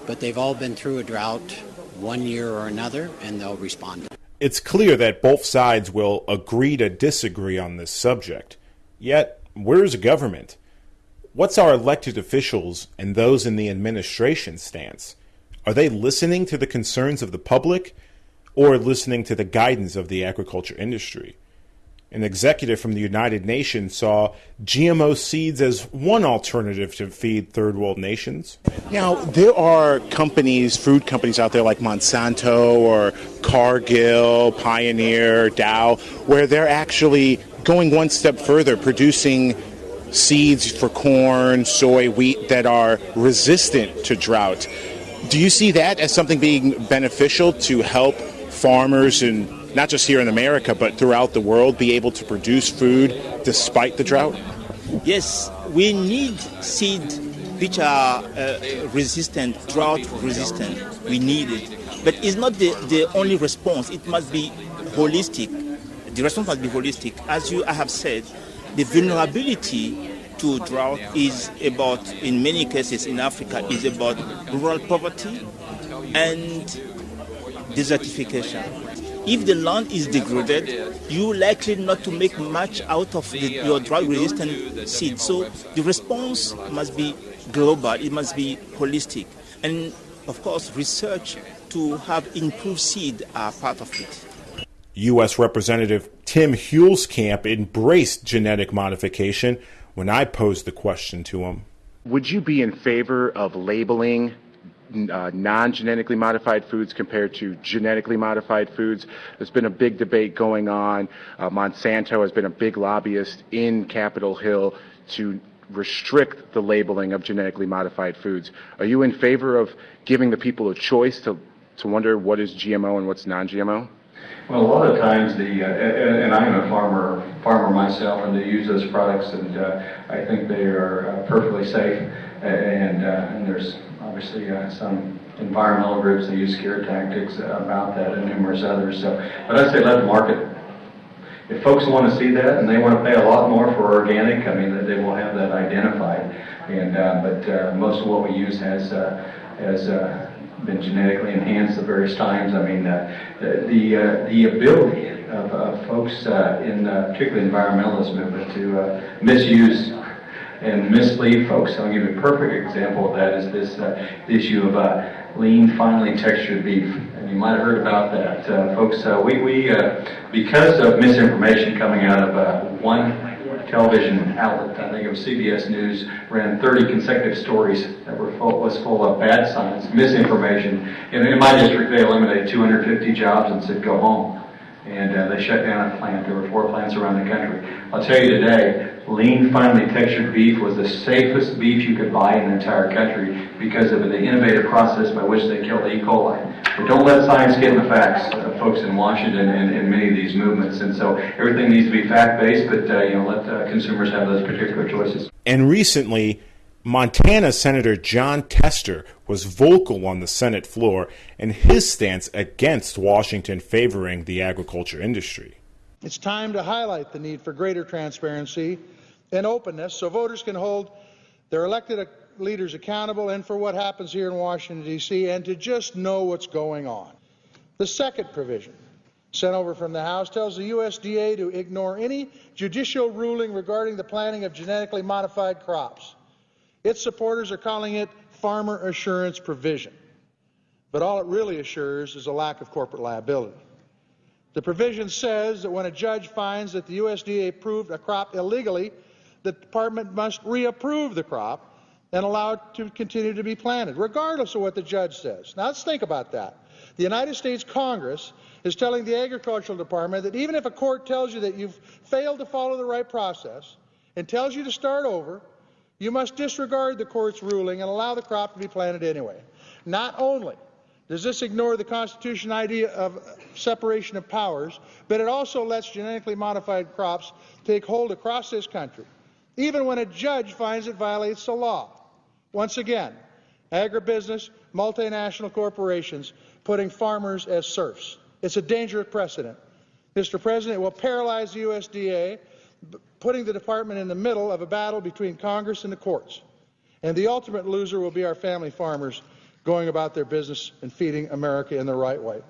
but they've all been through a drought one year or another, and they'll respond. It's clear that both sides will agree to disagree on this subject. Yet, where's government? What's our elected officials and those in the administration stance? Are they listening to the concerns of the public or listening to the guidance of the agriculture industry? An executive from the United Nations saw GMO seeds as one alternative to feed third world nations. Now, there are companies, food companies out there like Monsanto or Cargill, Pioneer, Dow, where they're actually going one step further, producing seeds for corn, soy, wheat that are resistant to drought. Do you see that as something being beneficial to help farmers and not just here in America, but throughout the world, be able to produce food despite the drought? Yes, we need seed which are uh, resistant, drought resistant. We need it. But it's not the, the only response, it must be holistic. The response must be holistic. As you I have said, the vulnerability to drought is about, in many cases in Africa, is about rural poverty and desertification if the land is degraded, you're likely not to make much out of the, your drought-resistant seed. So the response must be global. It must be holistic, and of course, research to have improved seed are part of it. U.S. Representative Tim Huelskamp embraced genetic modification when I posed the question to him. Would you be in favor of labeling uh, non genetically modified foods compared to genetically modified foods. There's been a big debate going on. Uh, Monsanto has been a big lobbyist in Capitol Hill to restrict the labeling of genetically modified foods. Are you in favor of giving the people a choice to, to wonder what is GMO and what's non GMO? Well, a lot of times the, uh, and, I'm a farmer, farmer myself, and they use those products, and uh, I think they are uh, perfectly safe. And, uh, and there's obviously uh, some environmental groups that use scare tactics about that and numerous others. So, but I say let the market. If folks want to see that and they want to pay a lot more for organic, I mean, they will have that identified. And uh, but most of what we use has has been genetically enhanced at various times. I mean, uh, the uh, the ability of, of folks in particularly environmentalist movement to misuse and mislead folks. I'll give you a perfect example of that is this uh, issue of uh, lean, finely textured beef. And you might have heard about that. Uh, folks, uh, we, we uh, because of misinformation coming out of uh, one television outlet, I think was CBS News, ran 30 consecutive stories that were full, was full of bad science, misinformation. In, in my district, they eliminated 250 jobs and said, go home. And uh, they shut down a plant. There were four plants around the country. I'll tell you today, lean, finely textured beef was the safest beef you could buy in the entire country because of the innovative process by which they killed E. coli. But don't let science get in the facts, uh, folks in Washington and, and many of these movements. And so everything needs to be fact-based, but uh, you know, let uh, consumers have those particular choices. And recently, Montana Senator Jon Tester was vocal on the Senate floor in his stance against Washington favoring the agriculture industry. It's time to highlight the need for greater transparency and openness so voters can hold their elected leaders accountable and for what happens here in Washington, D.C., and to just know what's going on. The second provision sent over from the House tells the USDA to ignore any judicial ruling regarding the planting of genetically modified crops. Its supporters are calling it farmer assurance provision. But all it really assures is a lack of corporate liability. The provision says that when a judge finds that the USDA approved a crop illegally, the department must reapprove the crop and allow it to continue to be planted, regardless of what the judge says. Now let's think about that. The United States Congress is telling the Agricultural Department that even if a court tells you that you've failed to follow the right process and tells you to start over, you must disregard the court's ruling and allow the crop to be planted anyway. Not only does this ignore the Constitution idea of separation of powers, but it also lets genetically modified crops take hold across this country, even when a judge finds it violates the law. Once again, agribusiness, multinational corporations putting farmers as serfs. It's a dangerous precedent. Mr. President, it will paralyze the USDA, putting the department in the middle of a battle between Congress and the courts. And the ultimate loser will be our family farmers going about their business and feeding America in the right way.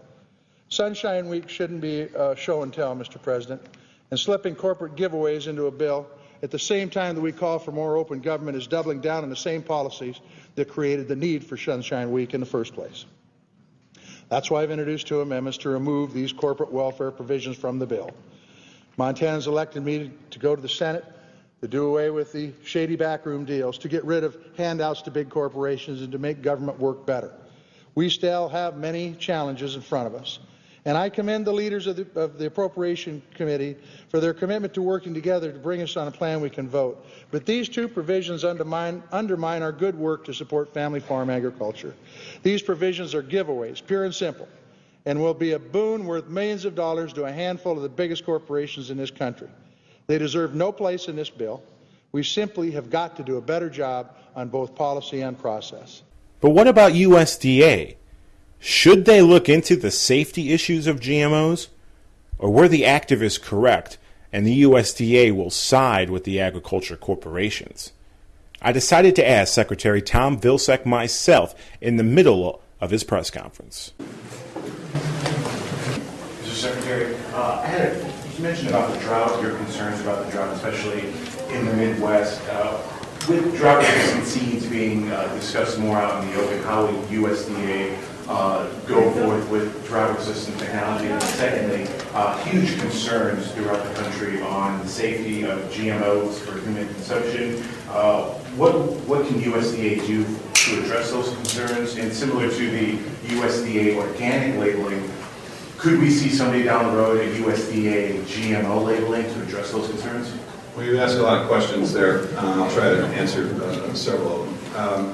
Sunshine Week shouldn't be uh, show and tell, Mr. President, and slipping corporate giveaways into a bill at the same time that we call for more open government is doubling down on the same policies that created the need for Sunshine Week in the first place. That's why I've introduced two amendments to remove these corporate welfare provisions from the bill. Montana's elected me to go to the Senate to do away with the shady backroom deals, to get rid of handouts to big corporations, and to make government work better. We still have many challenges in front of us. And I commend the leaders of the, of the, Appropriation Committee for their commitment to working together to bring us on a plan we can vote. But these two provisions undermine, undermine our good work to support family farm agriculture. These provisions are giveaways, pure and simple, and will be a boon worth millions of dollars to a handful of the biggest corporations in this country. They deserve no place in this bill. We simply have got to do a better job on both policy and process. But what about USDA? Should they look into the safety issues of GMOs? Or were the activists correct and the USDA will side with the agriculture corporations? I decided to ask Secretary Tom Vilsack myself in the middle of his press conference. Mr. Secretary, uh, I had a, you mentioned about the drought, your concerns about the drought, especially in the Midwest. Uh, with drought-resistant seeds being uh, discussed more out in the open, how will USDA uh, go forth with drought-resistant technology? And secondly, uh, huge concerns throughout the country on the safety of GMOs for human consumption. Uh, what, what can USDA do to address those concerns? And similar to the USDA organic labeling, could we see someday down the road a USDA GMO labeling to address those concerns? Well, you asked a lot of questions there. I'll try to answer uh, several of them. Um,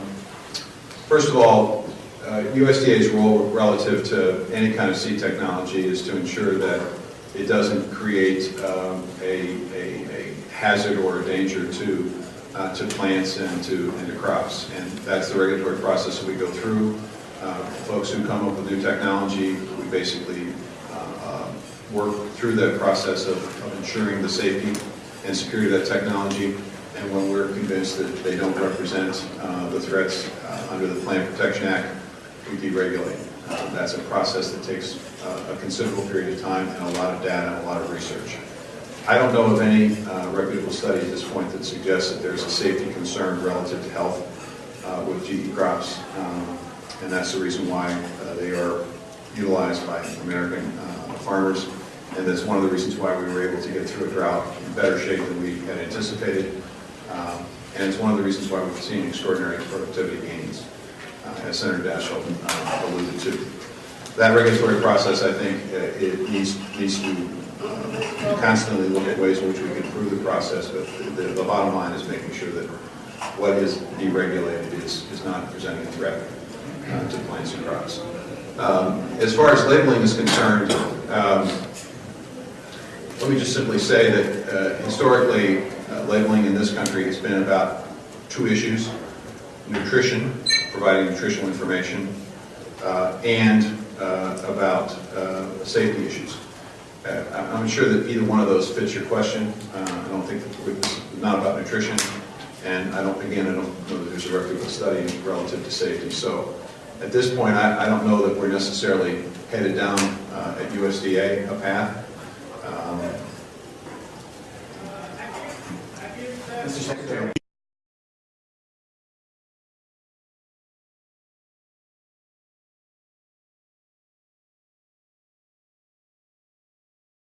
first of all, USDA's role relative to any kind of seed technology is to ensure that it doesn't create um, a, a, a, hazard or a danger to uh, to plants and to and to crops, and that's the regulatory process that we go through. Uh, folks who come up with new technology, we basically uh, work through that process of, of ensuring the safety and security of that technology. And when we're convinced that they don't represent uh, the threats uh, under the Plant Protection Act, we deregulate. Uh, that's a process that takes uh, a considerable period of time and a lot of data and a lot of research. I don't know of any uh, reputable study at this point that suggests that there's a safety concern relative to health uh, with GE crops. Um, and that's the reason why uh, they are utilized by American uh, farmers, and that's one of the reasons why we were able to get through a drought in better shape than we had anticipated, um, and it's one of the reasons why we've seen extraordinary productivity gains, as Senator Daschle uh, alluded to. That regulatory process, I think, uh, it needs, needs to uh, constantly look at ways in which we can improve the process, but the, the bottom line is making sure that what is deregulated is, is not presenting a threat uh, to plants and crops. Um, as far as labeling is concerned, um, let me just simply say that uh, historically, uh, labeling in this country has been about two issues, nutrition, providing nutritional information, uh, and uh, about uh, safety issues. I'm sure that either one of those fits your question. I don't think it's not about nutrition, and I don't, again, I don't know that there's a reputable study relative to safety. So at this point, I, I don't know that we're necessarily headed down uh, at USDA a path. Um, Mr. Secretary.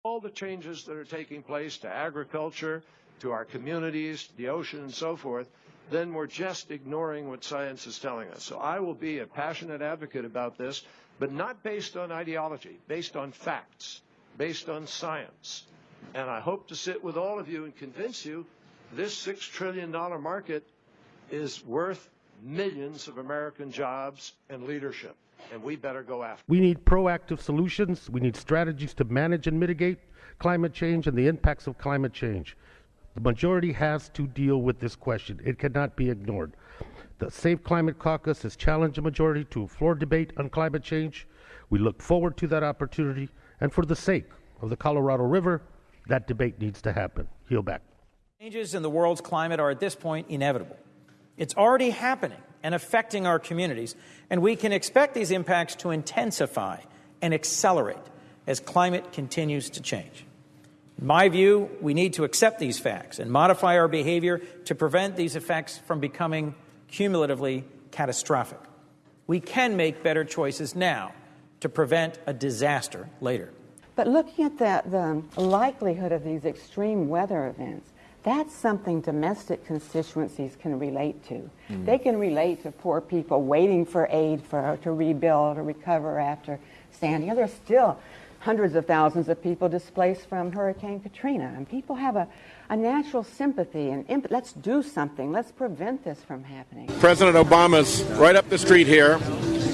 All the changes that are taking place to agriculture, to our communities, the ocean, and so forth, then we're just ignoring what science is telling us. So I will be a passionate advocate about this, but not based on ideology, based on facts, based on science. And I hope to sit with all of you and convince you this $6 trillion market is worth millions of American jobs and leadership, and we better go after. We need proactive solutions. We need strategies to manage and mitigate climate change and the impacts of climate change. The majority has to deal with this question. It cannot be ignored. The Safe Climate Caucus has challenged the majority to a floor debate on climate change. We look forward to that opportunity, and for the sake of the Colorado River, that debate needs to happen. Heel back. Changes in the world's climate are at this point inevitable. It's already happening and affecting our communities, and we can expect these impacts to intensify and accelerate as climate continues to change. In my view, we need to accept these facts and modify our behavior to prevent these effects from becoming cumulatively catastrophic. We can make better choices now to prevent a disaster later. But looking at the, the likelihood of these extreme weather events, that's something domestic constituencies can relate to. Mm. They can relate to poor people waiting for aid for, to rebuild or recover after Sandy. You know, there's still hundreds of thousands of people displaced from Hurricane Katrina. And people have a, a natural sympathy and imp- let's do something. Let's prevent this from happening. President Obama's right up the street here.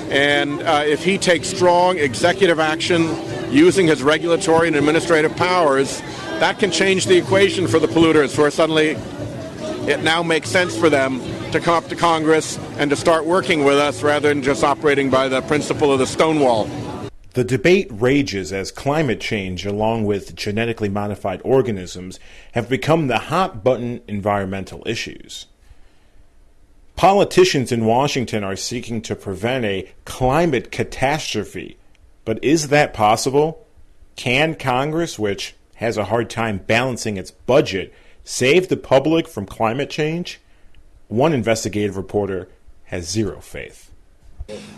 And uh, if he takes strong executive action using his regulatory and administrative powers, that can change the equation for the polluters, where suddenly it now makes sense for them to come up to Congress and to start working with us rather than just operating by the principle of the Stonewall. The debate rages as climate change, along with genetically modified organisms, have become the hot button environmental issues. Politicians in Washington are seeking to prevent a climate catastrophe. But is that possible? Can Congress, which has a hard time balancing its budget, save the public from climate change? One investigative reporter has zero faith.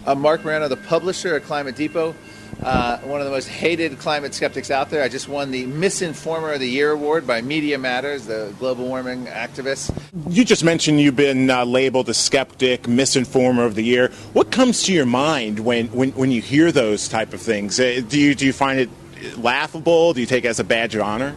I'm Marc Morano, the publisher at Climate Depot uh, one of the most hated climate skeptics out there. I just won the Misinformer of the Year award by Media Matters, the global warming activists. You just mentioned you've been uh, labeled a skeptic, Misinformer of the Year. What comes to your mind when, when, when you hear those type of things? Uh, do, you, do you find it laughable? Do you take it as a badge of honor?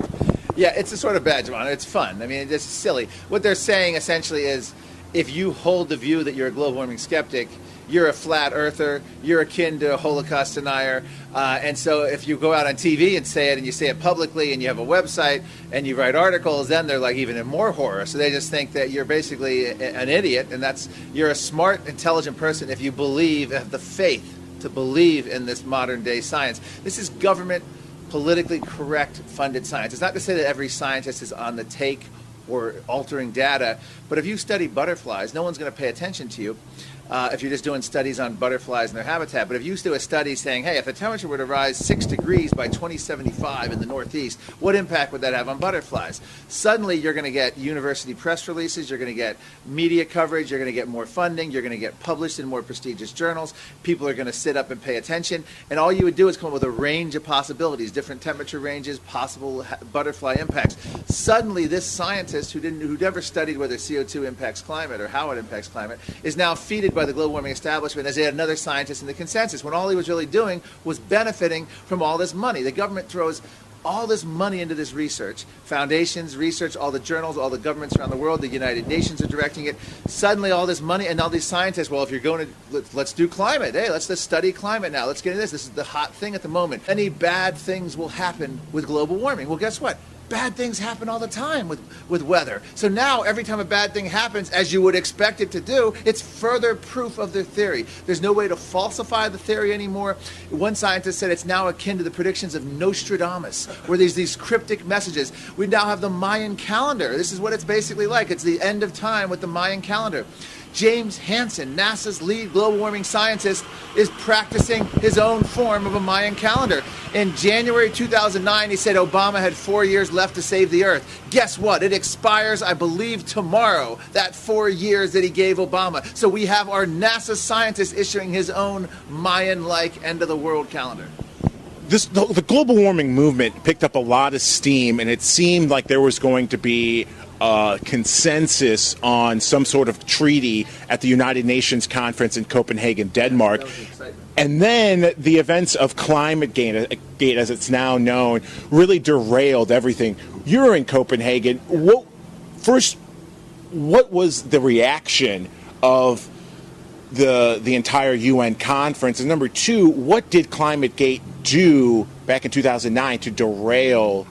Yeah, it's a sort of badge of honor. It's fun. I mean, it's silly. What they're saying essentially is if you hold the view that you're a global warming skeptic, you're a flat earther, you're akin to a Holocaust denier. Uh, and so if you go out on TV and say it and you say it publicly and you have a website and you write articles, then they're like even in more horror. So they just think that you're basically a, an idiot and that's you're a smart, intelligent person if you believe, have the faith to believe in this modern day science. This is government politically correct funded science. It's not to say that every scientist is on the take or altering data, but if you study butterflies, no one's going to pay attention to you uh, if you're just doing studies on butterflies and their habitat. But if you do a study saying, hey, if the temperature were to rise six degrees by 2075 in the Northeast, what impact would that have on butterflies? Suddenly, you're going to get university press releases, you're going to get media coverage, you're going to get more funding, you're going to get published in more prestigious journals. People are going to sit up and pay attention. And all you would do is come up with a range of possibilities, different temperature ranges, possible ha- butterfly impacts. Suddenly, this scientist who didn't, who never studied whether CO2 impacts climate or how it impacts climate is now feeded by the global warming establishment as yet another scientist in the consensus when all he was really doing was benefiting from all this money. The government throws all this money into this research. Foundations research all the journals all the governments around the world the united nations are directing it. Suddenly all this money and all these scientists well if you're going to let's, do climate. Hey let's just study climate now. Let's get into this. This is the hot thing at the moment. Any bad things will happen with global warming. Well guess what bad things happen all the time with, with weather. So now, every time a bad thing happens, as you would expect it to do, it's further proof of their theory. There's no way to falsify the theory anymore. One scientist said it's now akin to the predictions of Nostradamus, where there's these cryptic messages. We now have the Mayan calendar. This is what it's basically like. It's the end of time with the Mayan calendar. James Hansen, NASA's lead global warming scientist, is practicing his own form of a Mayan calendar. In January 2009, he said Obama had four years left to save the Earth. Guess what? It expires, I believe, tomorrow, that four years that he gave Obama. So we have our NASA scientist issuing his own Mayan like end of the world calendar. This, the, the global warming movement picked up a lot of steam, and it seemed like there was going to be uh, consensus on some sort of treaty at the United Nations conference in Copenhagen, Denmark. And then the events of Climate Gate, as it's now known, really derailed everything. You're in Copenhagen. What, first, what was the reaction of the the entire UN conference? And number two, what did Climate Gate do back in 2009 to derail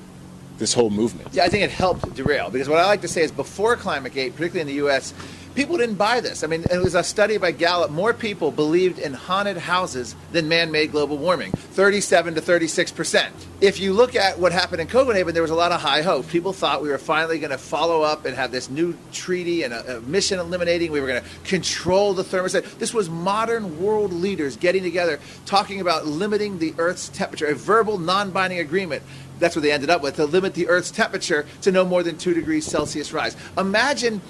this whole movement? Yeah, I think it helped derail because what I like to say is before ClimateGate, particularly in the U.S., people didn't buy this. I mean, it was a study by Gallup. More people believed in haunted houses than man-made global warming, 37 to 36 percent. If you look at what happened in Copenhagen, there was a lot of high hope. People thought we were finally going to follow up and have this new treaty and a, a mission eliminating. We were going to control the thermostat. This was modern world leaders getting together, talking about limiting the Earth's temperature, a verbal, non-binding agreement that's what they ended up with to limit the Earth's temperature to no more than two degrees Celsius rise. Imagine.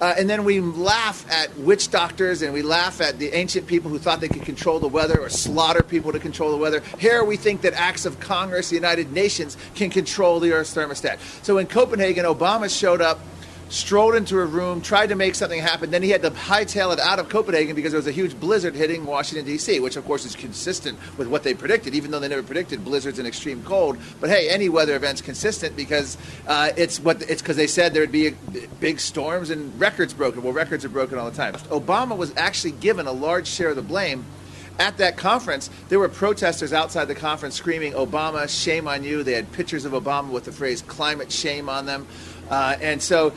Uh, and then we laugh at witch doctors and we laugh at the ancient people who thought they could control the weather or slaughter people to control the weather. Here we think that acts of Congress, the United Nations, can control the Earth's thermostat. So in Copenhagen, Obama showed up strolled into a room, tried to make something happen. Then he had to hightail it out of Copenhagen because there was a huge blizzard hitting Washington, D.C., which of course is consistent with what they predicted, even though they never predicted blizzards and extreme cold. But hey, any weather event's consistent because uh, it's what it's because they said there'd be a, big storms and records broken. Well, records are broken all the time. Obama was actually given a large share of the blame at that conference, there were protesters outside the conference screaming, Obama, shame on you. They had pictures of Obama with the phrase climate shame on them. Uh, and so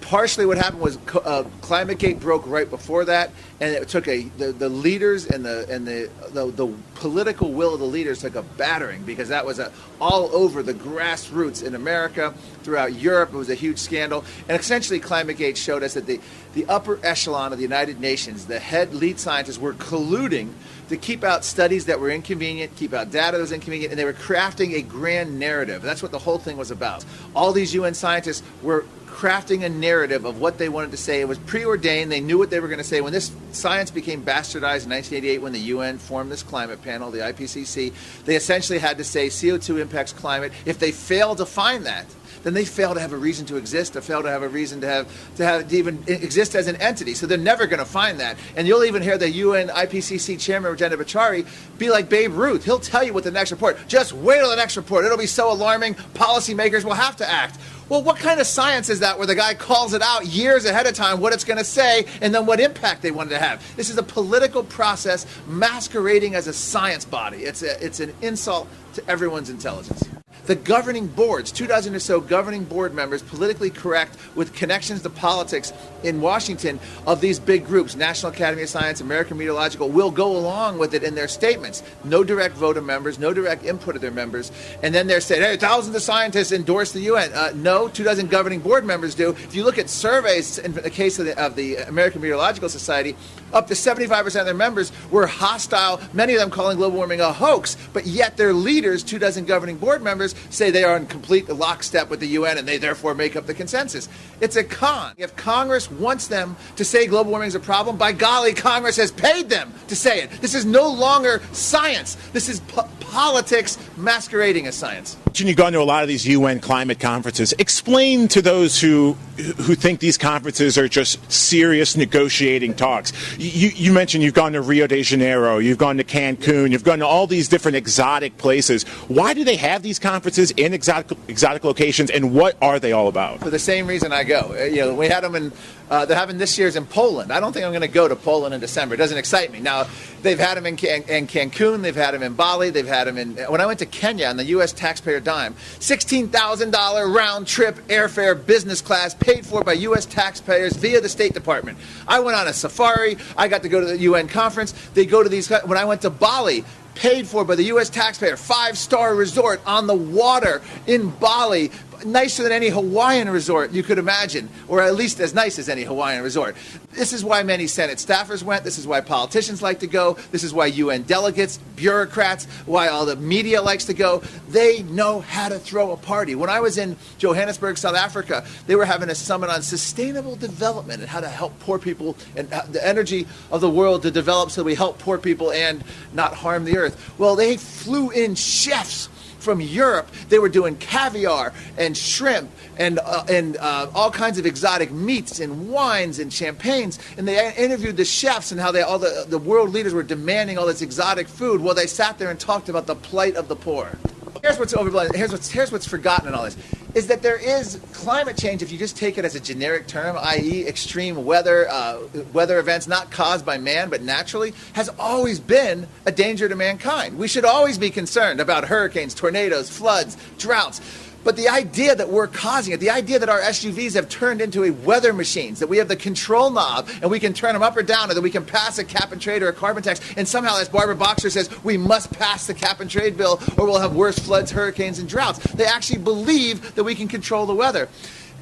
partially what happened was uh, ClimateGate broke right before that, and it took a the, the leaders and the and the, the, the political will of the leaders took a battering because that was a, all over the grassroots in America, throughout Europe. It was a huge scandal, and essentially ClimateGate showed us that the the upper echelon of the United Nations, the head lead scientists, were colluding to keep out studies that were inconvenient, keep out data that was inconvenient, and they were crafting a grand narrative. That's what the whole thing was about. All these UN scientists were crafting a narrative of what they wanted to say. It was preordained. They knew what they were going to say. When this science became bastardized in 1988, when the UN formed this climate panel, the IPCC, they essentially had to say CO2 impacts climate. If they failed to find that, then they fail to have a reason to exist, to fail to have a reason to have to have to even exist as an entity. So they're never going to find that. And you'll even hear the UN IPCC chairman Rajendra Pachauri be like Babe Ruth. He'll tell you what the next report. Just wait till the next report. It'll be so alarming. Policymakers will have to act. Well, what kind of science is that where the guy calls it out years ahead of time what it's going to say and then what impact they wanted to have? This is a political process masquerading as a science body. It's, a, it's an insult to everyone's intelligence. The governing boards, two dozen or so governing board members, politically correct with connections to politics in Washington of these big groups, National Academy of Science, American Meteorological, will go along with it in their statements. No direct vote of members, no direct input of their members. And then they're saying, hey, thousands of scientists endorse the UN. Uh, no, two dozen governing board members do. If you look at surveys in the case of the, of the American Meteorological Society, up to 75% of their members were hostile, many of them calling global warming a hoax, but yet their leaders, two dozen governing board members, say they are in complete lockstep with the UN and they therefore make up the consensus. It's a con. If Congress wants them to say global warming is a problem, by golly, Congress has paid them to say it. This is no longer science. This is po- politics masquerading as science. You've gone to a lot of these UN climate conferences. Explain to those who who think these conferences are just serious negotiating talks. You, you mentioned you've gone to Rio de Janeiro, you've gone to Cancun, you've gone to all these different exotic places. Why do they have these conferences in exotic exotic locations, and what are they all about? For the same reason I go. Uh, You know, we had them in. Uh, they're having this year's in Poland. I don't think I'm going to go to Poland in December. It doesn't excite me. Now, they've had them in, Can- in Cancun, they've had them in Bali, they've had them in. When I went to Kenya on the U.S. taxpayer dime, $16,000 round trip airfare business class paid for by U.S. taxpayers via the State Department. I went on a safari. I got to go to the UN conference. They go to these. When I went to Bali, paid for by the U.S. taxpayer, five star resort on the water in Bali, nicer than any Hawaiian resort you could imagine, or at least as nice as any Hawaiian resort. This is why many Senate staffers went. This is why politicians like to go. This is why UN delegates, bureaucrats, why all the media likes to go. They know how to throw a party. When I was in Johannesburg, South Africa, they were having a summit on sustainable development and how to help poor people and the energy of the world to develop so we help poor people and not harm the earth. Well, they flew in chefs from Europe. They were doing caviar and shrimp and uh, and uh, all kinds of exotic meats and wines and champagnes. And they interviewed the chefs and how they all the the world leaders were demanding all this exotic food. Well, they sat there and talked about the plight of the poor. Here's what's overblown. Here's what's here's what's forgotten in all this is that there is climate change if you just take it as a generic term, i.e., extreme weather uh, weather events not caused by man but naturally, has always been a danger to mankind. We should always be concerned about hurricanes, tornadoes, floods, droughts. But the idea that we're causing it, the idea that our SUVs have turned into a weather machines, that we have the control knob and we can turn them up or down, or that we can pass a cap and trade or a carbon tax, and somehow, as Barbara Boxer says, we must pass the cap and trade bill or we'll have worse floods, hurricanes, and droughts. They actually believe that we can control the weather.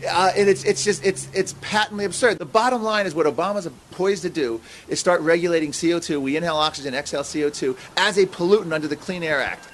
Uh, and it's, it's just it's it's patently absurd. The bottom line is what Obama's poised to do is start regulating CO2. We inhale oxygen, exhale CO2 as a pollutant under the Clean Air Act.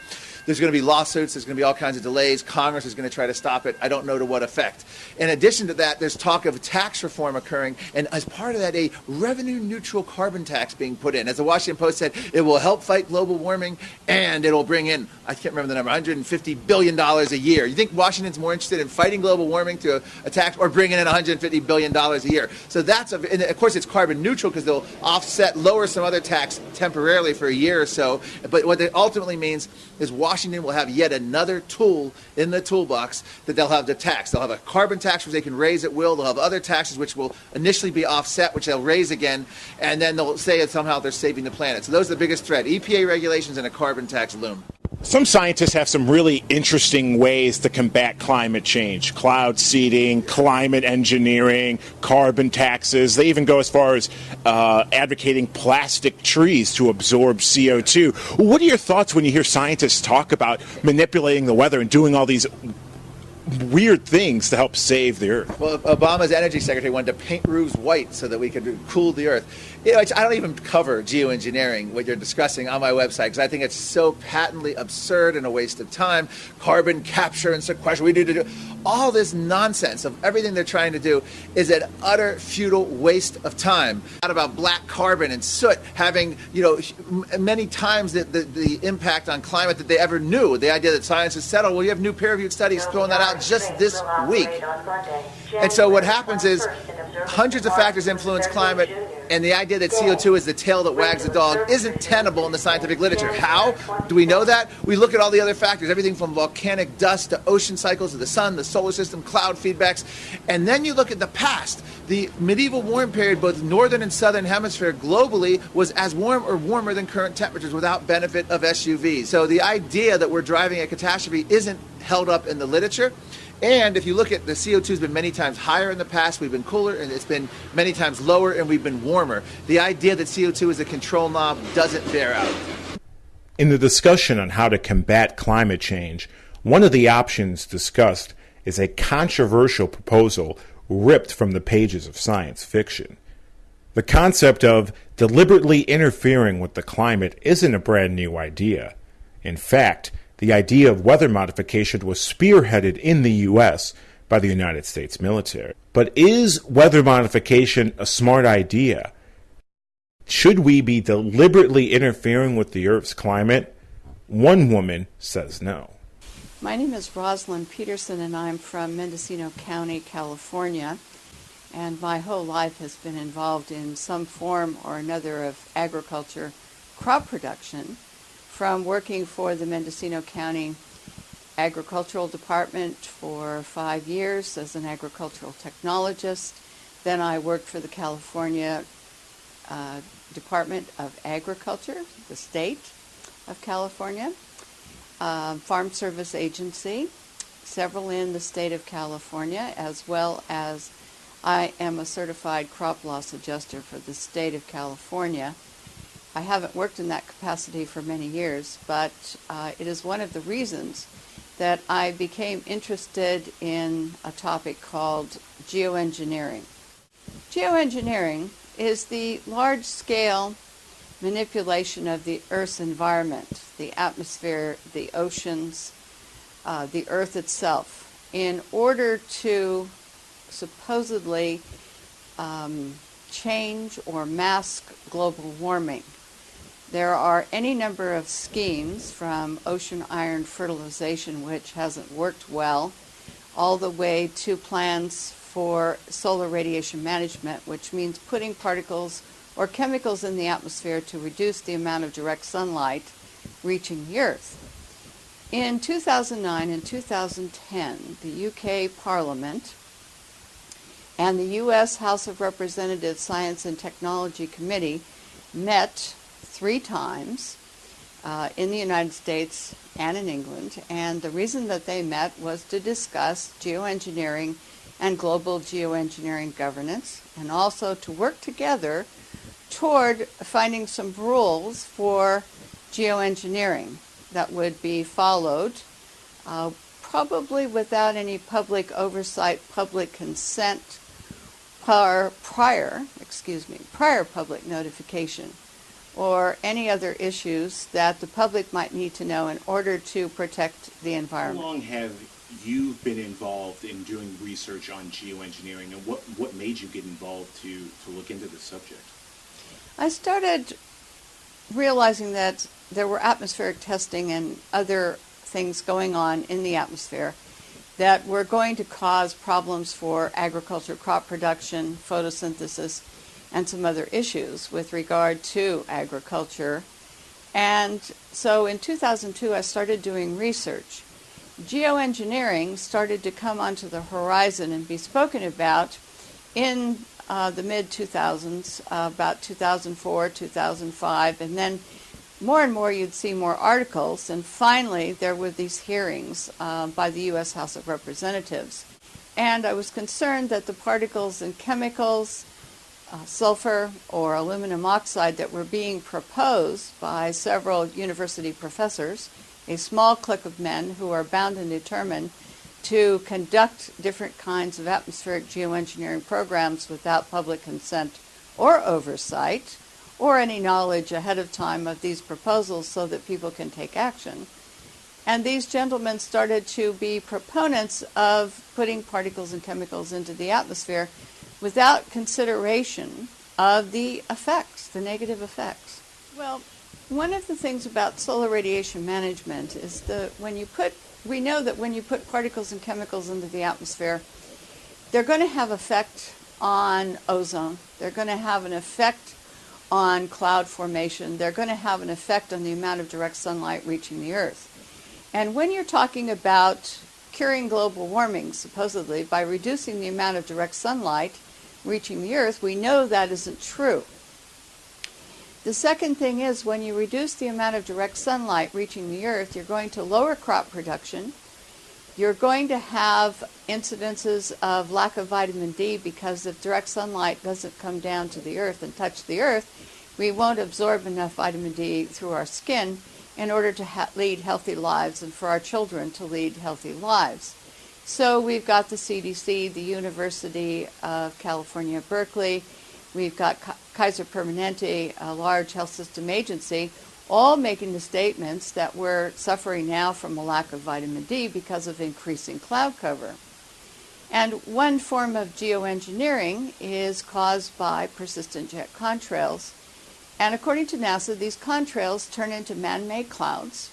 There's going to be lawsuits. There's going to be all kinds of delays. Congress is going to try to stop it. I don't know to what effect. In addition to that, there's talk of tax reform occurring, and as part of that, a revenue neutral carbon tax being put in. As the Washington Post said, it will help fight global warming, and it'll bring in, I can't remember the number, 150 billion dollars a year. You think Washington's more interested in fighting global warming to a, a tax or bringing in 150 billion dollars a year? So that's, a, of course, it's carbon neutral because they'll offset, lower some other tax temporarily for a year or so. But what it ultimately means is Washington will have yet another tool in the toolbox that they'll have to tax. They'll have a carbon tax which they can raise at will. They'll have other taxes which will initially be offset, which they'll raise again, and then they'll say that somehow they're saving the planet. So those are the biggest threat: EPA regulations and a carbon tax loom. Some scientists have some really interesting ways to combat climate change cloud seeding, climate engineering, carbon taxes. They even go as far as uh, advocating plastic trees to absorb CO2. What are your thoughts when you hear scientists talk about manipulating the weather and doing all these weird things to help save the earth? Well, Obama's energy secretary wanted to paint roofs white so that we could cool the earth. You know, I don't even cover geoengineering, what you're discussing, on my website because I think it's so patently absurd and a waste of time. Carbon capture and sequestration, we need to do all this nonsense of everything they're trying to do is an utter futile waste of time. Not about black carbon and soot having, you know, many times the, the, the impact on climate that they ever knew. The idea that science is settled. Well, you have new peer-reviewed studies throwing that out just this week. And so what happens is hundreds of factors influence climate, and the idea that CO2 is the tail that wags the dog isn't tenable in the scientific literature. How do we know that? We look at all the other factors, everything from volcanic dust to ocean cycles to the sun, the solar system, cloud feedbacks, and then you look at the past. The medieval warm period, both northern and southern hemisphere globally, was as warm or warmer than current temperatures without benefit of SUVs. So the idea that we're driving a catastrophe isn't held up in the literature. And if you look at the CO2 has been many times higher in the past, we've been cooler, and it's been many times lower, and we've been warmer. The idea that CO2 is a control knob doesn't bear out. In the discussion on how to combat climate change, one of the options discussed is a controversial proposal ripped from the pages of science fiction. The concept of deliberately interfering with the climate isn't a brand new idea. In fact, the idea of weather modification was spearheaded in the U.S. by the United States military. But is weather modification a smart idea? Should we be deliberately interfering with the Earth's climate? One woman says no. My name is Rosalind Peterson, and I'm from Mendocino County, California. And my whole life has been involved in some form or another of agriculture crop production, from working for the Mendocino County Agricultural Department for five years as an agricultural technologist. Then I worked for the California uh, Department of Agriculture, the state of California, uh, Farm Service Agency, several in the state of California, as well as I am a certified crop loss adjuster for the state of California. I haven't worked in that capacity for many years, but uh, it is one of the reasons that I became interested in a topic called geoengineering. Geoengineering is the large scale manipulation of the Earth's environment, the atmosphere, the oceans, uh, the Earth itself, in order to supposedly um, change or mask global warming. There are any number of schemes from ocean iron fertilization, which hasn't worked well, all the way to plans for solar radiation management, which means putting particles or chemicals in the atmosphere to reduce the amount of direct sunlight reaching the Earth. In 2009 and 2010, the UK Parliament and the U.S. House of Representatives Science and Technology Committee met three times uh, in the United States and in England. And the reason that they met was to discuss geoengineering and global geoengineering governance, and also to work together toward finding some rules for geoengineering that would be followed, uh, probably without any public oversight, public consent, prior, prior, excuse me, prior public notification, or any other issues that the public might need to know in order to protect the environment. How long have you been involved in doing research on geoengineering, and what, what made you get involved to, to look into this subject? I started realizing that there were atmospheric testing and other things going on in the atmosphere that were going to cause problems for agriculture, crop production, photosynthesis, and some other issues with regard to agriculture. And so in 2002, I started doing research. Geoengineering started to come onto the horizon and be spoken about in uh, the mid 2000s, uh, about 2004, 2005, and then more and more you'd see more articles, and finally there were these hearings uh, by the U.S. House of Representatives. And I was concerned that the particles and chemicals, uh, sulfur or aluminum oxide that were being proposed by several university professors, a small clique of men who are bound and determined to conduct different kinds of atmospheric geoengineering programs without public consent or oversight or any knowledge ahead of time of these proposals so that people can take action. And these gentlemen started to be proponents of putting particles and chemicals into the atmosphere without consideration of the effects, the negative effects. Well, one of the things about solar radiation management is that when you put we know that when you put particles and chemicals into the atmosphere, they're going to have effect on ozone. They're going to have an effect on cloud formation. They're going to have an effect on the amount of direct sunlight reaching the Earth. And when you're talking about curing global warming, supposedly, by reducing the amount of direct sunlight reaching the Earth, we know that isn't true. The second thing is when you reduce the amount of direct sunlight reaching the earth, you're going to lower crop production. You're going to have incidences of lack of vitamin D because if direct sunlight doesn't come down to the earth and touch the earth, we won't absorb enough vitamin D through our skin in order to ha- lead healthy lives and for our children to lead healthy lives. So we've got the CDC, the University of California, Berkeley, we've got Kaiser Permanente, a large health system agency, all making the statements that we're suffering now from a lack of vitamin D because of increasing cloud cover. And one form of geoengineering is caused by persistent jet contrails. And according to NASA, these contrails turn into man made clouds.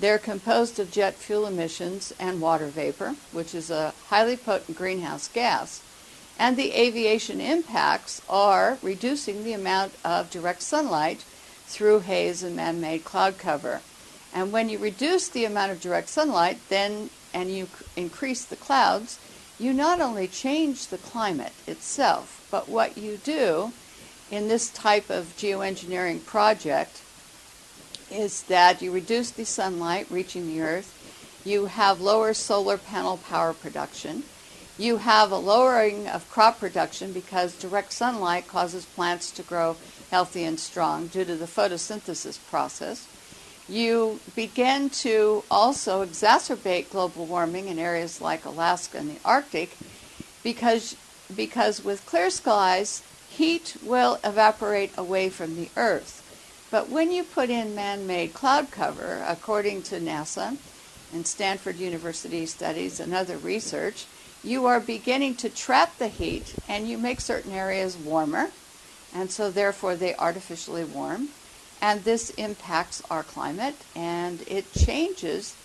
They're composed of jet fuel emissions and water vapor, which is a highly potent greenhouse gas. And the aviation impacts are reducing the amount of direct sunlight through haze and man-made cloud cover. And when you reduce the amount of direct sunlight, then and you increase the clouds, you not only change the climate itself, but what you do in this type of geoengineering project is that you reduce the sunlight reaching the earth, you have lower solar panel power production, you have a lowering of crop production because direct sunlight causes plants to grow healthy and strong due to the photosynthesis process. You begin to also exacerbate global warming in areas like Alaska and the Arctic because, because with clear skies, heat will evaporate away from the Earth. But when you put in man made cloud cover, according to NASA and Stanford University studies and other research, you are beginning to trap the heat and you make certain areas warmer and so therefore they artificially warm. And this impacts our climate and it changes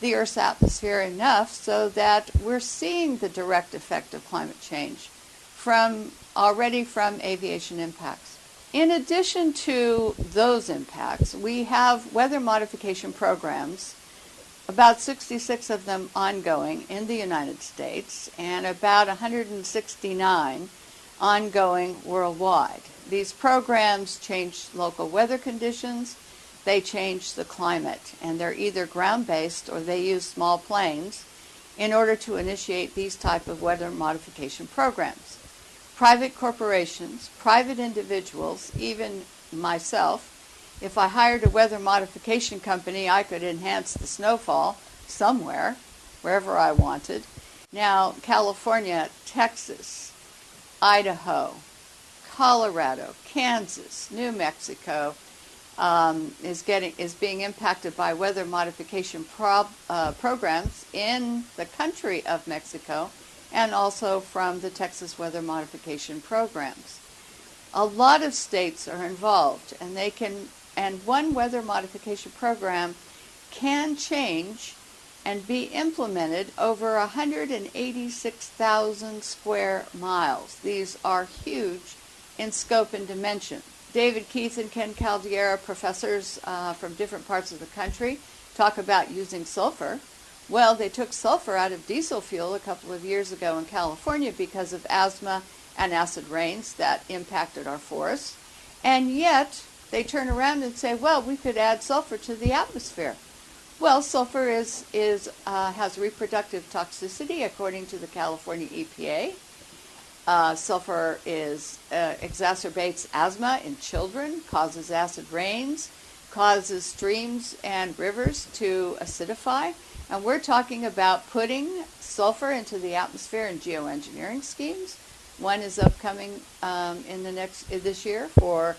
the Earth's atmosphere enough so that we're seeing the direct effect of climate change from already from aviation impacts. In addition to those impacts, we have weather modification programs, about 66 of them ongoing in the United States, and about 169 ongoing worldwide. These programs change local weather conditions, they change the climate, and they're either ground-based or they use small planes in order to initiate these type of weather modification programs. Private corporations, private individuals, even myself, if I hired a weather modification company, I could enhance the snowfall somewhere, wherever I wanted. Now, California, Texas, Idaho, Colorado, Kansas, New Mexico um, is getting is being impacted by weather modification prob, uh, programs in the country of Mexico, and also from the Texas weather modification programs. A lot of states are involved, and they can and one weather modification program can change and be implemented over 186,000 square miles. These are huge in scope and dimension. David Keith and Ken Caldeira, professors uh, from different parts of the country, talk about using sulfur. Well, they took sulfur out of diesel fuel a couple of years ago in California because of asthma and acid rains that impacted our forests. And yet, they turn around and say, well, we could add sulfur to the atmosphere. Well, sulfur is, is, uh, has reproductive toxicity according to the California EPA. Uh, sulfur is, uh, exacerbates asthma in children, causes acid rains, causes streams and rivers to acidify. And we're talking about putting sulfur into the atmosphere in geoengineering schemes. One is upcoming um, in the next this year for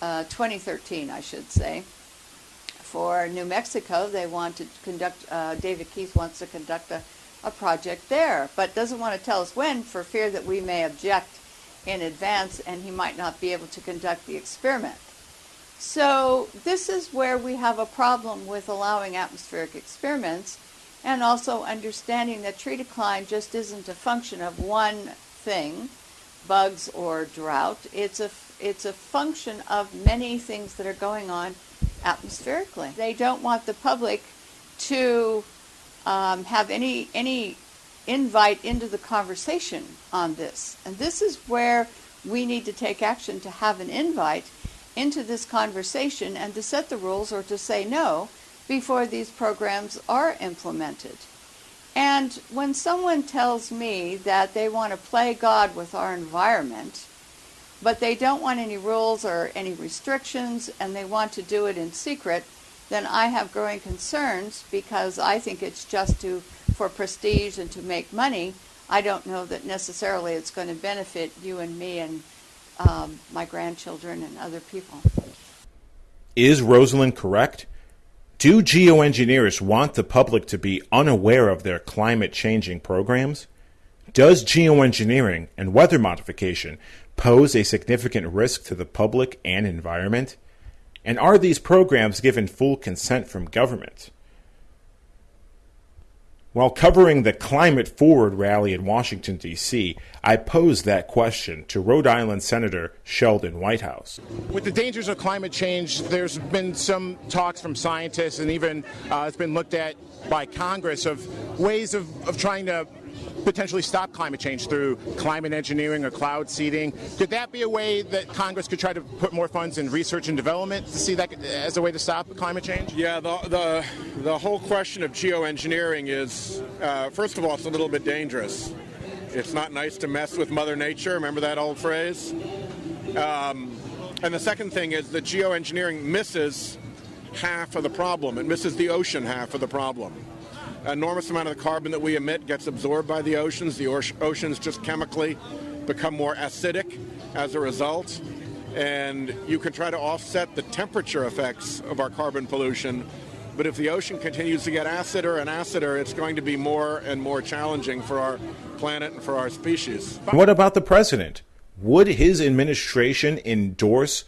uh, 2013, I should say. For New Mexico, they want to conduct. Uh, David Keith wants to conduct a a project there, but doesn't want to tell us when for fear that we may object in advance and he might not be able to conduct the experiment. So this is where we have a problem with allowing atmospheric experiments and also understanding that tree decline just isn't a function of one thing, bugs or drought. It's a, it's a function of many things that are going on atmospherically. They don't want the public to um, have any any invite into the conversation on this. And this is where we need to take action to have an invite into this conversation and to set the rules or to say no before these programs are implemented. And when someone tells me that they want to play God with our environment, but they don't want any rules or any restrictions and they want to do it in secret, then I have growing concerns because I think it's just to for prestige and to make money. I don't know that necessarily it's going to benefit you and me and um, my grandchildren and other people. Is Rosalind correct? Do geoengineers want the public to be unaware of their climate changing programs? Does geoengineering and weather modification pose a significant risk to the public and environment? And are these programs given full consent from government? While covering the Climate Forward rally in Washington, D.C., I posed that question to Rhode Island Senator Sheldon Whitehouse. With the dangers of climate change, there's been some talks from scientists, and even uh, it's been looked at by Congress of ways of, of trying to potentially stop climate change through climate engineering or cloud seeding. Could that be a way that Congress could try to put more funds in research and development to see that as a way to stop climate change? Yeah, the the, the whole question of geoengineering is, uh, first of all, it's a little bit dangerous. It's not nice to mess with Mother Nature. Remember that old phrase? Um, and the second thing is that geoengineering misses half of the problem. It misses the ocean half of the problem enormous amount of the carbon that we emit gets absorbed by the oceans. The oceans just chemically become more acidic as a result. And you can try to offset the temperature effects of our carbon pollution. But if the ocean continues to get acider and acider, it's going to be more and more challenging for our planet and for our species. What about the president? Would his administration endorse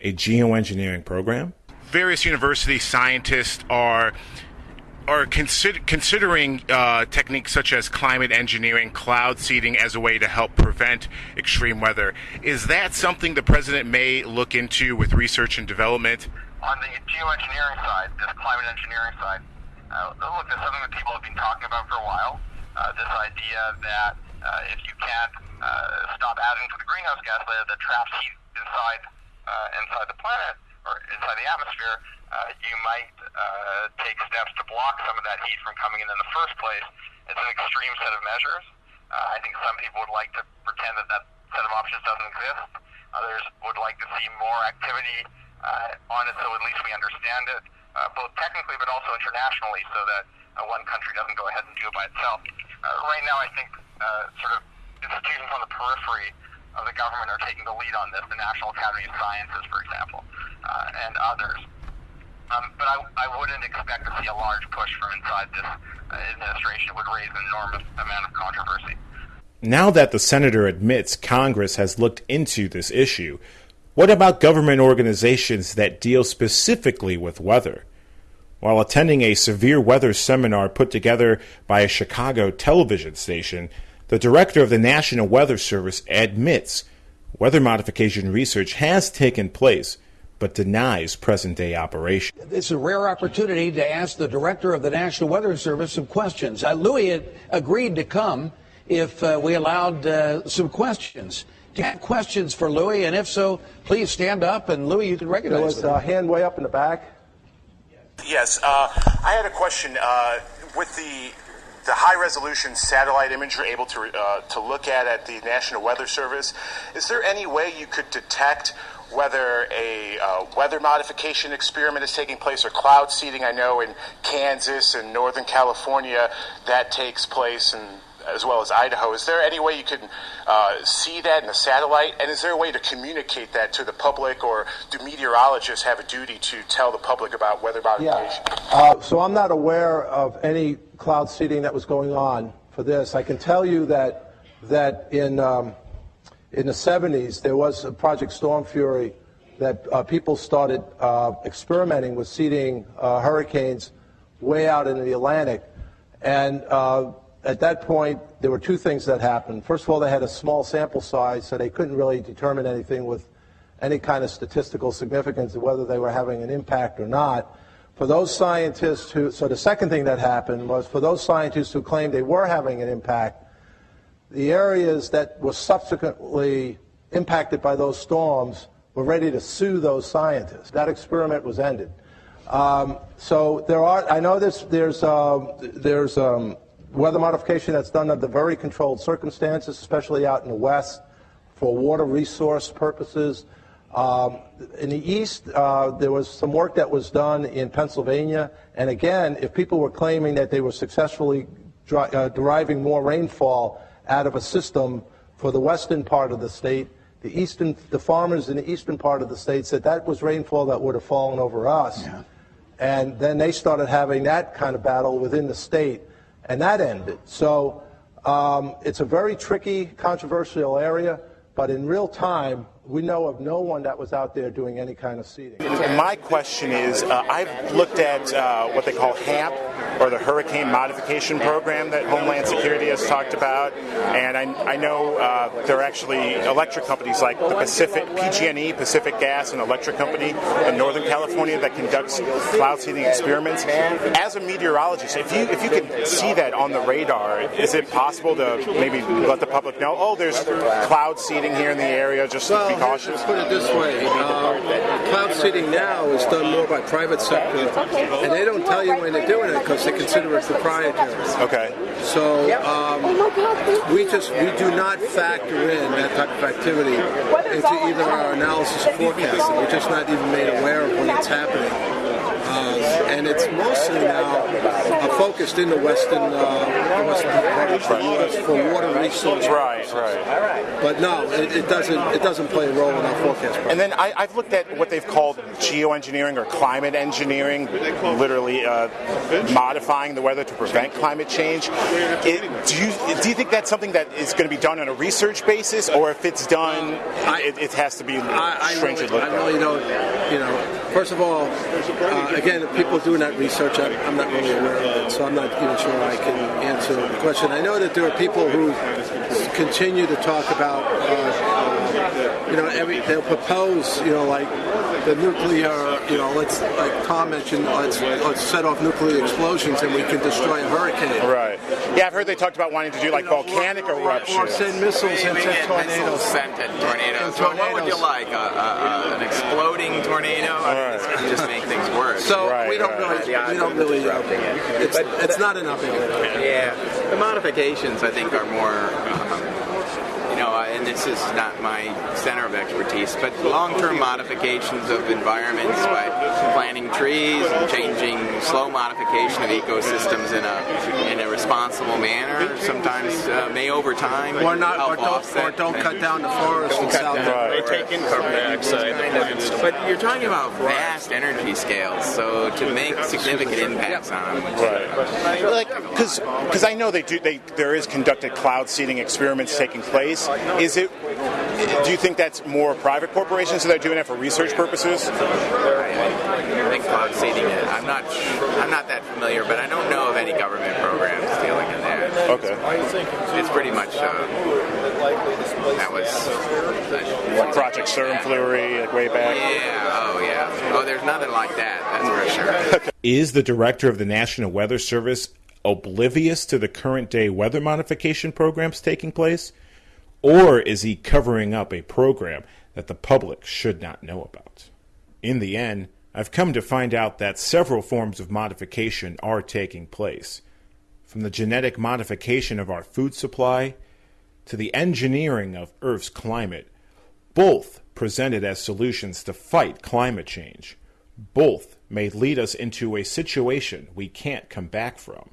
a geoengineering program? Various university scientists are are consider- considering uh, techniques such as climate engineering, cloud seeding as a way to help prevent extreme weather. Is that something the president may look into with research and development? On the geoengineering side, this climate engineering side, uh, look, this is something that people have been talking about for a while. Uh, this idea that uh, if you can't uh, stop adding to the greenhouse gas layer that traps heat inside uh, inside the planet or inside the atmosphere, uh, you might uh, take steps to block some of that heat from coming in in the first place. It's an extreme set of measures. Uh, I think some people would like to pretend that that set of options doesn't exist. Others would like to see more activity uh, on it so at least we understand it, uh, both technically but also internationally, so that uh, one country doesn't go ahead and do it by itself. Uh, right now, I think uh, sort of institutions on the periphery of the government are taking the lead on this, the National Academy of Sciences, for example, uh, and others. Um, but I, I wouldn't expect to see a large push from inside this uh, administration. It would raise an enormous amount of controversy. Now that the senator admits Congress has looked into this issue, what about government organizations that deal specifically with weather? While attending a severe weather seminar put together by a Chicago television station, the director of the National Weather Service admits weather modification research has taken place but denies present day operation. It's a rare opportunity to ask the director of the National Weather Service some questions. Uh, Louis had agreed to come if uh, we allowed uh, some questions. Do you have questions for Louis? And if so, please stand up. And Louis, you can recognize There was a hand way up in the back. Yes, uh, I had a question. Uh, with the the high resolution satellite image you're able to uh, to look at at the National Weather Service, is there any way you could detect whether a uh, weather modification experiment is taking place or cloud seeding. I know in Kansas and Northern California that takes place, and as well as Idaho. Is there any way you can uh, see that in the satellite? And is there a way to communicate that to the public, or do meteorologists have a duty to tell the public about weather modification? Yeah. Uh, so I'm not aware of any cloud seeding that was going on for this. I can tell you that that in um, in the 70s, there was a Project Storm Fury that uh, people started uh, experimenting with seeding uh, hurricanes way out in the Atlantic. And uh, at that point, there were two things that happened. First of all, they had a small sample size, so they couldn't really determine anything with any kind of statistical significance of whether they were having an impact or not. For those scientists who, so the second thing that happened was for those scientists who claimed they were having an impact, the areas that were subsequently impacted by those storms were ready to sue those scientists. That experiment was ended. Um, so there are, I know this, there's, um, there's um, weather modification that's done under very controlled circumstances, especially out in the west, for water resource purposes. Um, in the east, uh, there was some work that was done in Pennsylvania, and again, if people were claiming that they were successfully uh, deriving more rainfall out of a system for the western part of the state, the eastern, the farmers in the eastern part of the state said that was rainfall that would have fallen over us. And then they started having that kind of battle within the state, and that ended. So um, it's a very tricky, controversial area, but in real time, we know of no one that was out there doing any kind of seeding. My question is uh, I've looked at uh, what they call HAMP, or the Hurricane Modification Program that Homeland Security has talked about. And I, I know uh, there are actually electric companies like the Pacific, PG&E, Pacific Gas and Electric Company in Northern California that conducts cloud seeding experiments. As a meteorologist, if you if you can see that on the radar, is it possible to maybe let the public know, oh, there's cloud seeding here in the area, just Well, cautious? Put it this way, um, cloud seeding now is done more by private sector, and they don't tell you when they're doing it because they consider it proprietary. Okay. So um, we just we do not factor in that type of activity into either our analysis or forecasting. We're just not even made aware of when it's happening. Uh, and it's mostly now uh, focused in the western, uh, western part of the U.S. for water resources. Right, right. But no, it, it doesn't. It doesn't play a role in our forecast. And then I, I've looked at what they've called geoengineering or climate engineering, literally uh, modifying the weather to prevent climate change. It, do you do you think that's something that is going to be done on a research basis, or if it's done, it, it has to be I stringently really, looked I at? really don't. You know, first of all, uh, again, people doing that research, I'm, I'm not really aware of it, so I'm not even sure I can answer the question. I know that there are people who continue to talk about, uh, you know, every they'll propose, you know, like the nuclear, you know, let's like Tom mentioned, let's let's set off nuclear explosions and we can destroy a hurricane. Right. Yeah, I've heard they talked about wanting to do like volcanic eruptions. Or send missiles into tornadoes. Sent at tornadoes. So what would you like? A, a, a, an exploding tornado? I mean, it's just make things worse. So we don't really, we don't really. Uh, it's, it's not enough. Yeah, the modifications I think are more, um, you know, uh, and this is not my center of expertise, but long-term modifications of environments by planting trees and changing slow modification of ecosystems in a in a responsible manner. Sometimes uh, may over time Or not, help or don't, offset or don't cut down the forest in South They take in carbon dioxide. But you're talking about vast energy scales, so to make significant impacts on them. Right. Like, because I know they do. They there is conducted cloud seeding experiments taking place. Is it? Do you think that's more private corporations that are doing it for research purposes? I think cloud seeding. I'm not. I'm not that familiar, but I don't know of any government programs dealing in that. Okay. It's pretty much. Uh, that was. Like Project Storm Fury, like way back. Yeah. Oh yeah. Oh, there's nothing like that. That's for sure. Is the director of the National Weather Service oblivious to the current day weather modification programs taking place? Or is he covering up a program that the public should not know about? In the end, I've come to find out that several forms of modification are taking place. From the genetic modification of our food supply to the engineering of Earth's climate, both presented as solutions to fight climate change. Both may lead us into a situation we can't come back from.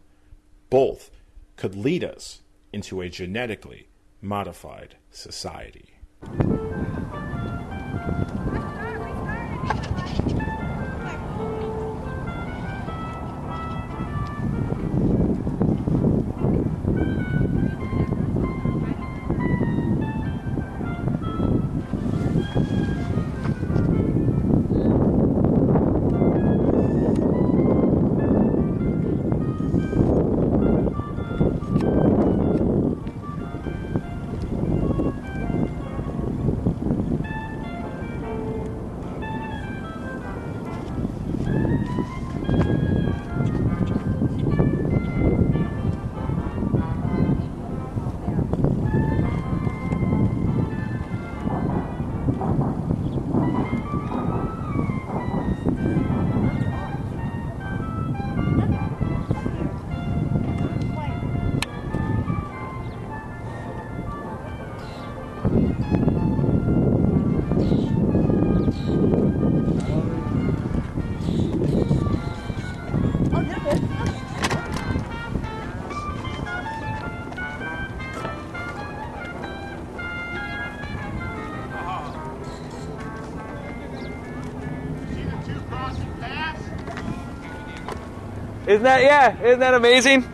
Both could lead us into a genetically modified society. Isn't that, yeah, isn't that amazing?